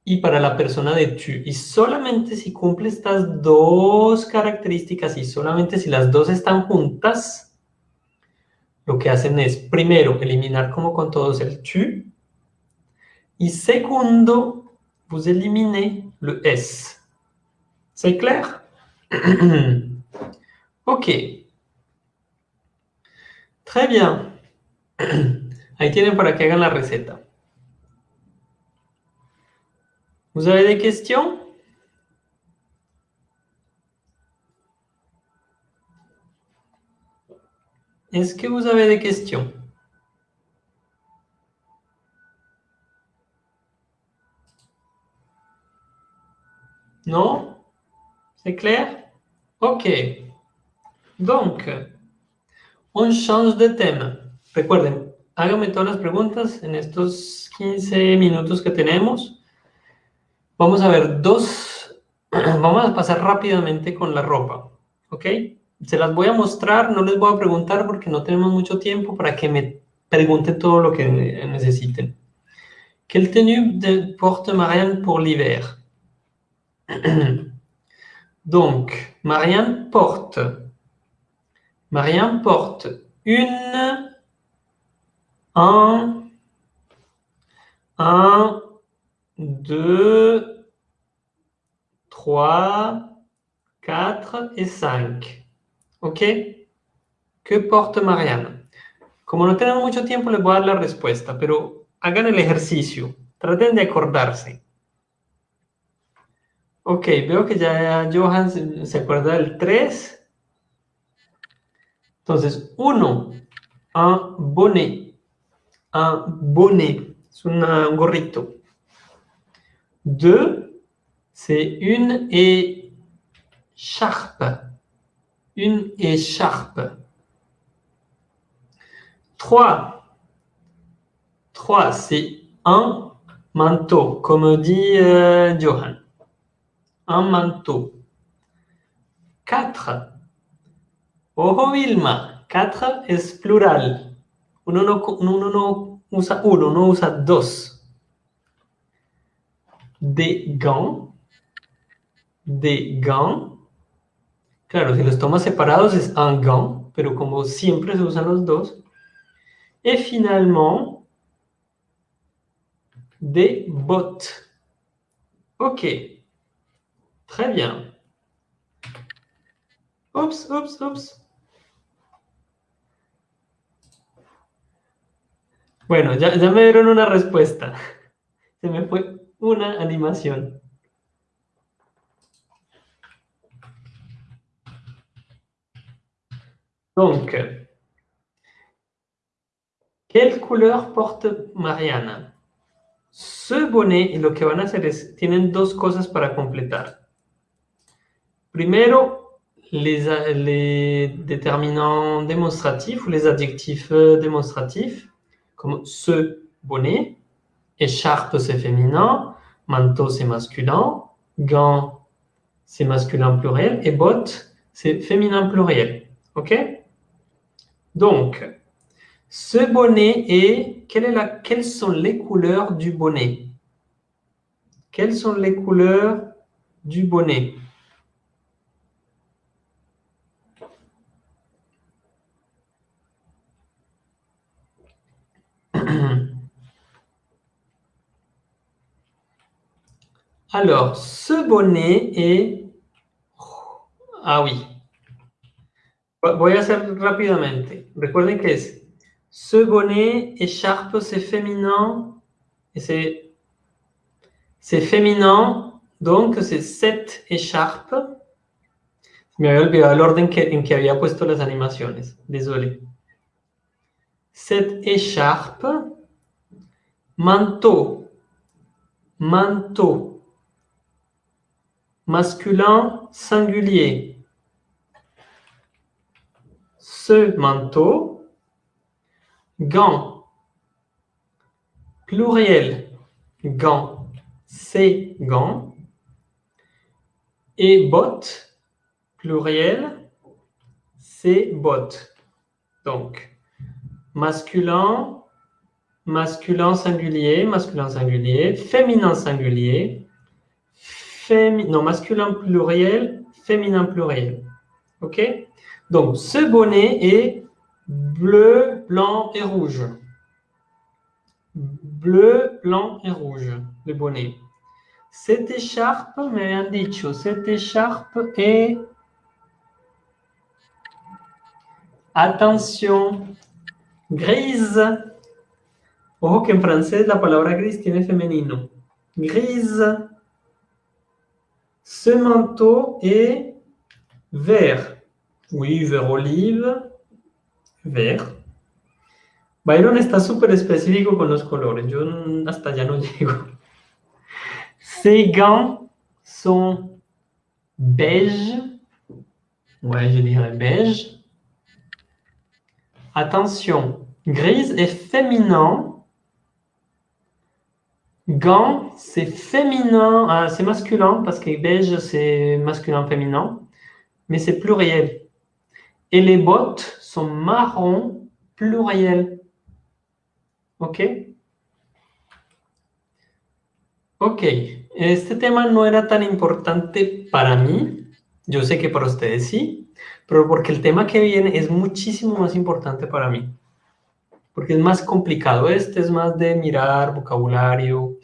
y para la persona de tu. Y solamente si cumple estas dos características y solamente si las dos están juntas, lo que hacen es, primero, eliminar como con todos el tu, y segundo, vous eliminez le s. ¿C'est clair? (clears throat) ok. Très bien. (clears throat) Ahí tienen para que hagan la receta. ¿Vous avez des questions? Est-ce que vous avez des questions Non C'est clair Ok. Donc, on change de tema. Recuerden, háganme todas las preguntas en estos 15 minutos que tenemos. Vamos a ver dos, (clears throat) vamos a pasar rápidamente con la ropa, ¿ok? Se las voy a mostrar, no les voy a preguntar porque no tenemos mucho tiempo para que me pregunten todo lo que necesiten. Quelle tenue porte Marianne pour l'hiver (clears throat) Donc, Marianne porte, Marianne porte une, un, un, deux, trois, quatre et cinq. ¿Ok? ¿Qué porte Marianne? Como no tenemos mucho tiempo, les voy a dar la respuesta, pero hagan el ejercicio. Traten de acordarse. Ok, veo que ya Johan se, acuerda del 3. Entonces, 1, un bonnet. Un bonnet, es un gorrito. 2, c'est une écharpe. Une écharpe. 3, 3, c'est un manteau, comme dit euh, Johan un manteau. 4. Ojo Vilma, 4 es plural. Uno no, uno no usa uno, no usa dos. Des gants. Des gants. Claro, si los tomas separados es un gant, pero como siempre se usan los dos. Et finalement, des bottes. Ok. Très bien. Oups, oups, oups. Bueno, ya, ya me dieron una respuesta. (laughs) Se me fue una animación. Donc, quelle couleur porte Mariana? Ce bonnet, y lo que van a hacer es, tienen dos cosas para completar. Primero, les, déterminants démonstratifs ou les adjectifs euh, démonstratifs, comme ce bonnet, écharpe c'est féminin, manteau c'est masculin, gant c'est masculin pluriel. Et botte c'est féminin pluriel. OK? Donc, ce bonnet est, quelles sont les couleurs du bonnet? Quelles sont les couleurs du bonnet? Alors, ce bonnet est... Ah oui. Voy a hacer rápidamente. Recuerden que ce bonnet, écharpe, c'est féminin. Et c'est... C'est féminin, donc c'est cette écharpe. Me había olvidado el orden que, en que había puesto las animaciones. Désolé. Cette écharpe, manteau, manteau, masculin singulier. Ce manteau, gant, pluriel, gant, ces gants, et bottes, pluriel, ces bottes. Donc, masculin, masculin singulier, masculin singulier, féminin singulier, non, masculin pluriel, féminin pluriel. OK? Donc, ce bonnet est bleu, blanc et rouge. Bleu, blanc et rouge, le bonnet. Cette écharpe, me han dicho, cette écharpe est... Attention, grise. Ojo que en francés la palabra gris tiene femenino. Grise. Ce manteau est vert. Oui, vert olive. vert. Byron está súper específico con los colores. Yo hasta ya no. (laughs) Ces gants sont beige. Ouais, je dirais beige. Attention, grise est féminin. Gants, c'est féminin, ah, c'est masculin, parce que beige, c'est masculin-féminin, mais c'est pluriel. Et les bottes sont marron pluriel. ¿Ok? Ok, este tema no era tan importante para mí, yo sé que para ustedes sí, pero porque el tema que viene es muchísimo más importante para mí, porque es más complicado, este es más de mirar vocabulario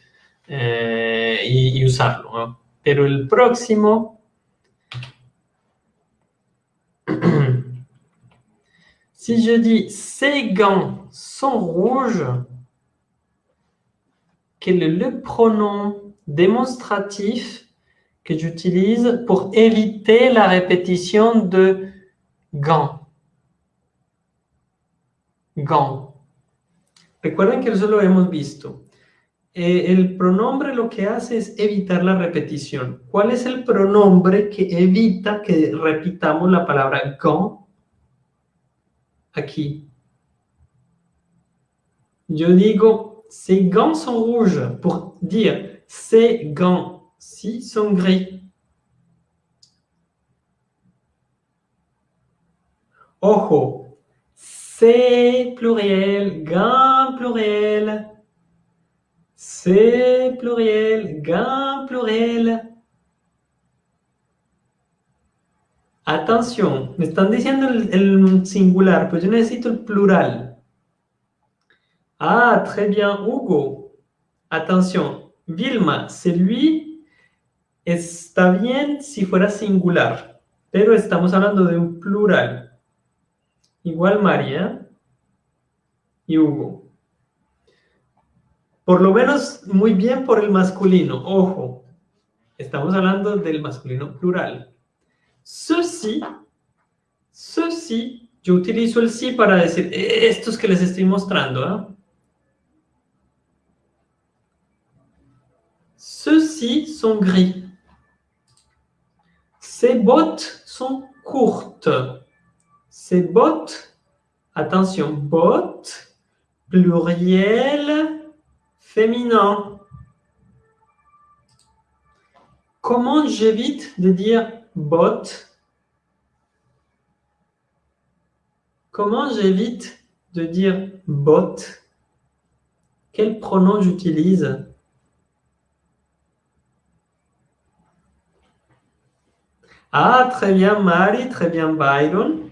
eh, y, usarlo, pero el próximo... (clears throat) si je dis ces gants sont rouges, quel est le pronom démonstratif que j'utilise pour éviter la répétition de gants? Gants. Recuerden que eso lo hemos visto. Eh, el pronombre lo que hace es evitar la repetición. ¿Cuál es el pronombre que evita que repitamos la palabra gant? Aquí. Yo digo, ces gants sont rouges pour dire ces gants-ci sont gris. Ojo, c'est pluriel, gants pluriel. C'est pluriel, gants pluriel. Attention, me están diciendo el, el singular, pues yo necesito el plural. Ah, très bien, Hugo. Attention, Vilma, c'est lui, está bien si fuera singular, pero estamos hablando de un plural. Igual María y Hugo. Por lo menos muy bien por el masculino. Ojo, estamos hablando del masculino plural. Ceci, ceci, yo utilizo el sí para decir estos que les estoy mostrando. ¿eh? Ceux-ci sont gris. Ces bottes sont courtes. Ces bottes, attention, bottes, pluriel, féminin. Comment j'évite de dire bottes Comment j'évite de dire bottes Quel pronom j'utilise? Ah, très bien, Marie, très bien, Byron.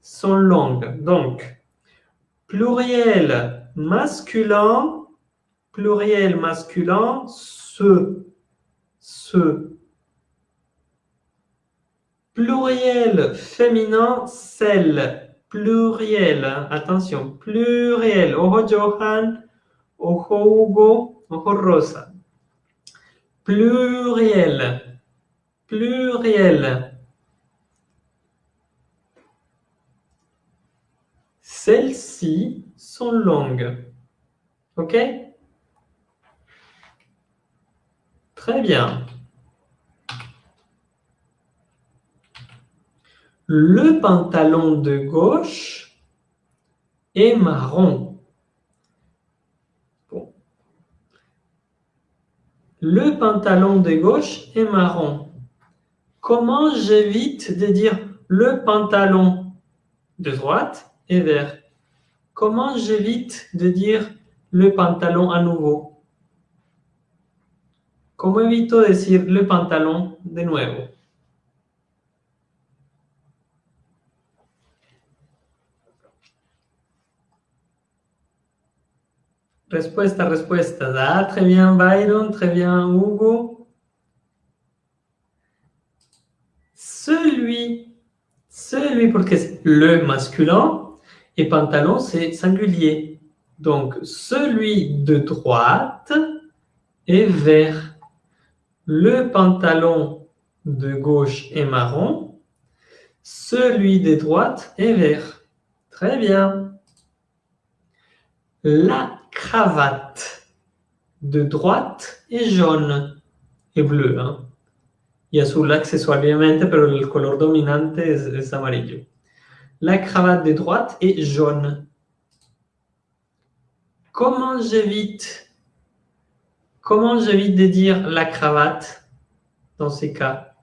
Sont longues. Donc, pluriel masculin, pluriel masculin, ce, ce. Pluriel féminin, celle. Pluriel, attention, pluriel. Ojo Johan, ojo Hugo, ojo Rosa. Pluriel pluriel. Celles-ci sont longues. OK? Très bien. Le pantalon de gauche est marron. Le pantalon de gauche est marron. Comment j'évite de dire le pantalon de droite? Est vert Comment j'évite de dire le pantalon à nouveau? Comment evito decir le pantalon de nuevo? Respuesta, respuesta. Ah, très bien Byron, très bien Hugo. celui, celui, parce que c'est le masculin, et pantalon, c'est singulier. Donc, celui de droite est vert. Le pantalon de gauche est marron. Celui de droite est vert. Très bien. La cravate de droite est jaune et bleu. Hein? Y azul accessoirement, pero el color dominante es, es amarillo. La cravate de droite est jaune. Comment j'évite Comment de dire la cravate dans ces cas?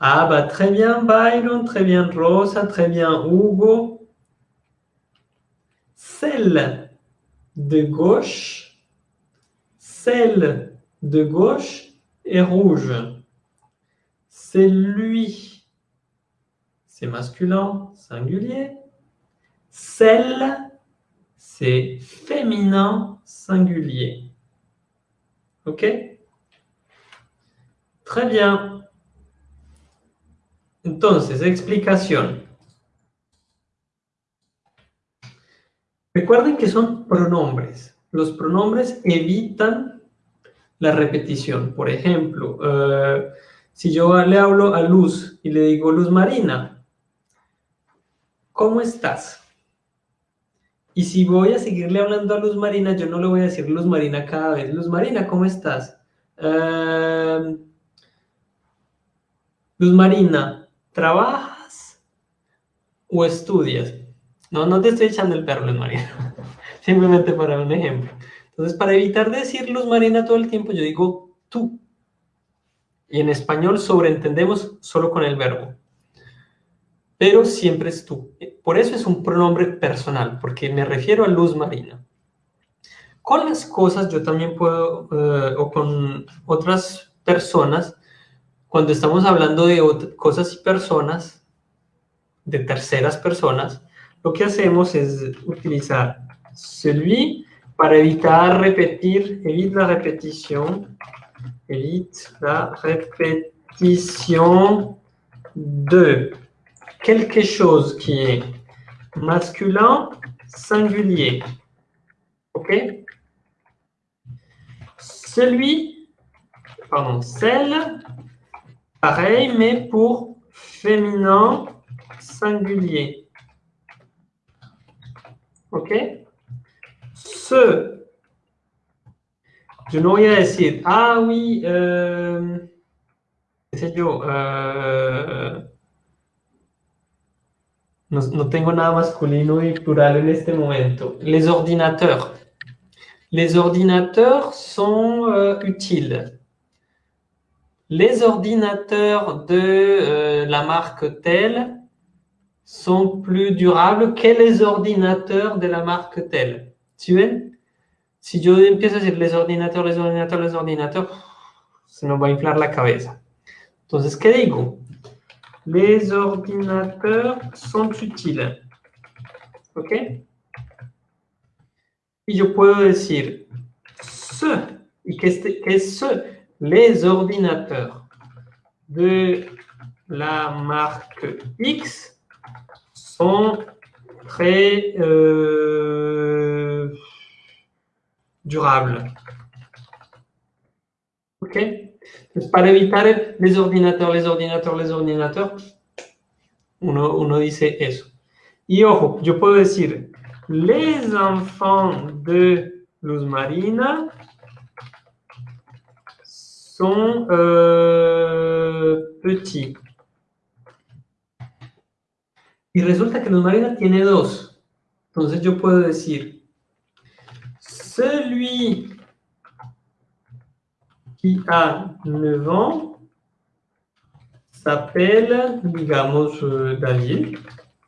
Ah bah très bien Byron, très bien Rosa, très bien Hugo. Celle de gauche, celle de gauche est rouge. C'est lui. C'est masculin, singulier. Celle, c'est féminin, singulier. OK? Très bien. Entonces, explicación. Recuerden que son pronombres. Los pronombres evitan la repetición. Por ejemplo, uh, si yo le hablo a Luz y le digo, Luz Marina, ¿cómo estás? Y si voy a seguirle hablando a Luz Marina, yo no le voy a decir Luz Marina cada vez. Luz Marina, ¿cómo estás? Uh, Luz Marina, ¿trabajas o estudias? No, no te estoy echando el perro, Luz Marina. (laughs) Simplemente para un ejemplo. Entonces, para evitar decir Luz Marina todo el tiempo, yo digo tú. Y en español sobreentendemos solo con el verbo. Pero siempre es tú. Por eso es un pronombre personal, porque me refiero a Luz Marina. Con las cosas yo también puedo, uh, o con otras personas, cuando estamos hablando de cosas y personas, de terceras personas, lo que hacemos es utilizar celui para evitar repetir, évite la répétition, évite la répétition. De quelque chose qui est masculin singulier. OK? Celui, pardon, celle, pareil, mais pour féminin singulier. OK? Ce je no voy a decir, ah oui, euh, qué sé yo, uh, no, no, tengo nada masculino y plural en este momento. Les ordinateurs. Les ordinateurs sont euh, utiles. Les ordinateurs de euh, la marque telle sont plus durables que les ordinateurs de la marque telle. ¿Sí ven? Si yo empiezo a decir les ordinateurs, les ordinateurs, les ordinateurs, se nos va a inflar la cabeza. Entonces, ¿qué digo? Les ordinateurs sont utiles. ¿Ok? Y yo puedo decir ce. ¿Y qué es, qué es ce? Les ordinateurs de la marque X sont très... Euh, durable. ¿Ok? Para evitar les ordinateurs, les ordinateurs, les ordinateurs, uno, uno dice eso. Y ojo, yo puedo decir, les enfants de Luz Marina sont euh, petits. Y resulta que Luz Marina tiene dos. Entonces yo puedo decir, celui qui a 9 ans s'appelle, digamos, euh, David,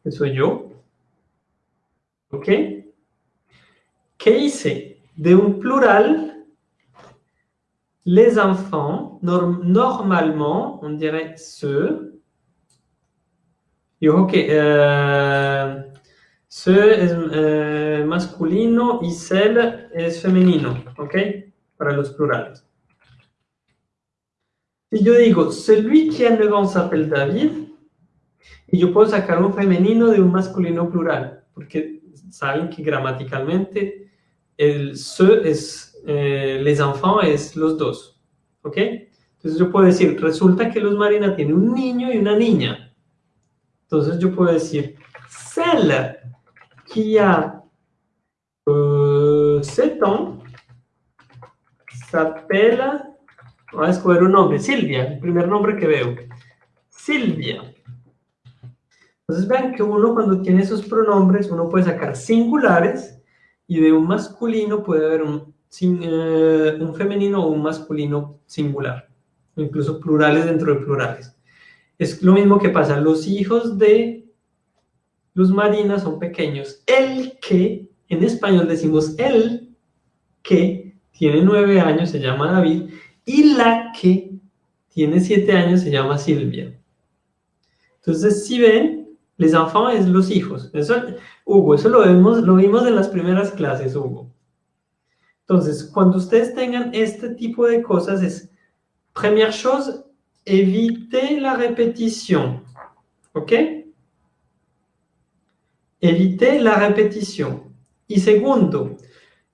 que soy yo. ¿Ok? ¿Qué hice? De un plural, les enfants, norm normalement, on dirait ceux. Y ojo que euh, Ce es eh, masculino y cel es femenino, ¿ok? Para los plurales. Si yo digo, celui qui a 9 ans s'appelle David, y yo puedo sacar un femenino de un masculino plural, porque saben que gramaticalmente el se es eh, les enfants es los dos. ¿Ok? Entonces yo puedo decir, resulta que Luz Marina tiene un niño y una niña. Entonces yo puedo decir, celle qui a euh, 7 ans voy a escoger un nombre, Silvia, el primer nombre que veo. Silvia. Entonces vean que uno cuando tiene esos pronombres, uno puede sacar singulares y de un masculino puede haber un, eh, un femenino o un masculino singular, incluso plurales dentro de plurales. Es lo mismo que pasa, los hijos de Luz Marina son pequeños. El que, en español decimos el que tiene nueve años se llama David y la que tiene siete años se llama Silvia. Entonces, si ven, les enfants es los hijos. Eso, Hugo, eso lo, vemos, lo vimos en las primeras clases, Hugo. Entonces, cuando ustedes tengan este tipo de cosas, es, première chose, éviter la répétition. ¿Ok? Evite la repetición. Y segundo,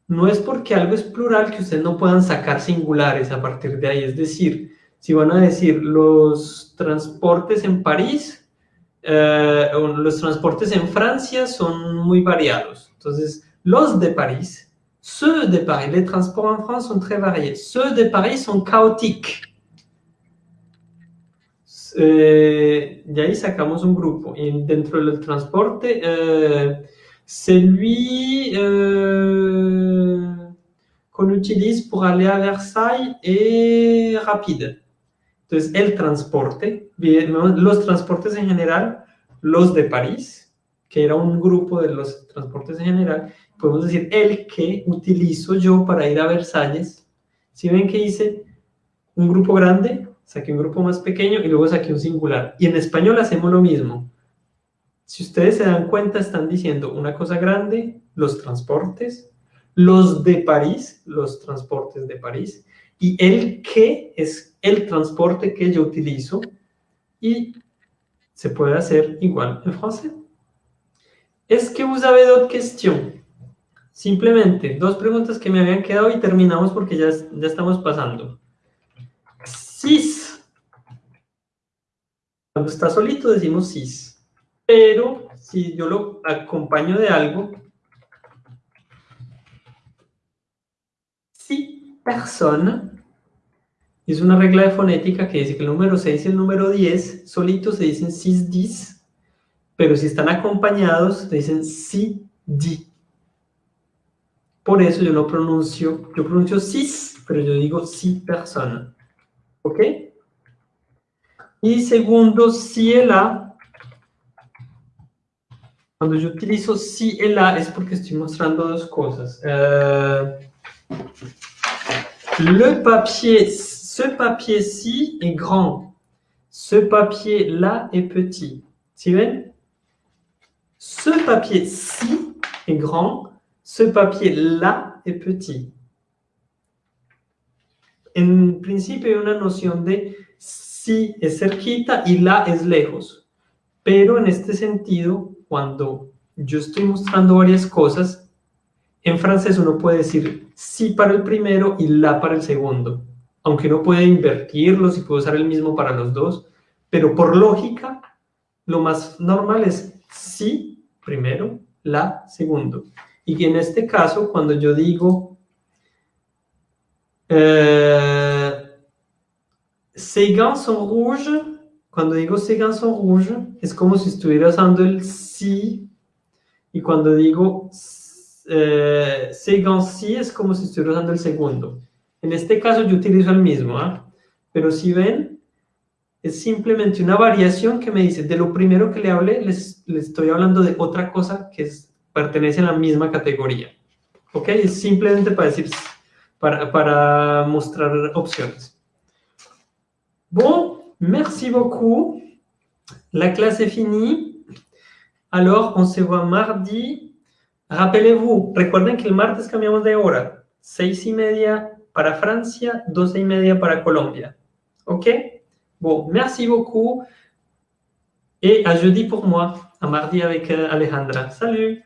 no es porque algo es plural que ustedes no puedan sacar singulares a partir de ahí. Es decir, si van a decir los transportes en París, eh, los transportes en Francia son muy variados. Entonces, los de París, ceux de Paris, les transports en France sont très variés. Ceux de Paris sont chaotiques. Eh, de ahí sacamos un grupo. Y dentro del transporte, eh, celui euh, qu'on utilise pour aller à Versailles est rapide. Entonces, el transporte, los transportes en general, los de París, que era un grupo de los transportes en general, podemos decir el que utilizo yo para ir a Versalles. Si ven que hice un grupo grande, saqué un grupo más pequeño y luego saqué un singular. Y en español hacemos lo mismo. Si ustedes se dan cuenta, están diciendo una cosa grande, los transportes, los de París, los transportes de París, y el que es el transporte que yo utilizo, y se puede hacer igual en francés. ¿Es que vous avez d'autres questions? Simplemente, dos preguntas que me habían quedado y terminamos porque ya, ya estamos pasando. Sis. Cuando está solito decimos sis. Pero si yo lo acompaño de algo, si persona, es una regla de fonética que dice que el número 6 y el número 10 solitos se dicen sis, dis, pero si están acompañados se dicen si, di. Por eso yo no pronuncio, yo pronuncio sis, pero yo digo si persona. ¿Ok? Y segundo, si el A Cuando yo utilizo et la es porque estoy mostrando dos cosas. Euh, le papier, ce papier-ci est grand. Ce papier-là est petit. ¿Sí ven? Ce papier-ci est grand. Ce papier-là est petit. En principio hay una noción de si es cerquita y la es lejos. Pero en este sentido, cuando yo estoy mostrando varias cosas, en francés uno puede decir sí para el primero y la para el segundo, aunque uno puede invertirlos y puede usar el mismo para los dos, pero por lógica, lo más normal es sí primero, la segundo. Y en este caso, cuando yo digo eh, ces gants sont rouges, cuando digo ces gants sont rouges, es como si estuviera usando el sí, y cuando digo eh, sí es como si estuviera usando el segundo. En este caso yo utilizo el mismo, ¿ah? pero si ven, es simplemente una variación que me dice, de lo primero que le hablé, les, estoy hablando de otra cosa que es, pertenece a la misma categoría. ¿Ok? Es simplemente para decir, para, para mostrar opciones. Bon, merci beaucoup. La clase est finie. Alors, on se voit mardi. Rappelez-vous, recuerden que el martes cambiamos de hora. Seis y media para Francia, doce y media para Colombia. OK? Bon, merci beaucoup. Et à jeudi pour moi, à mardi avec euh, Alejandra. Salut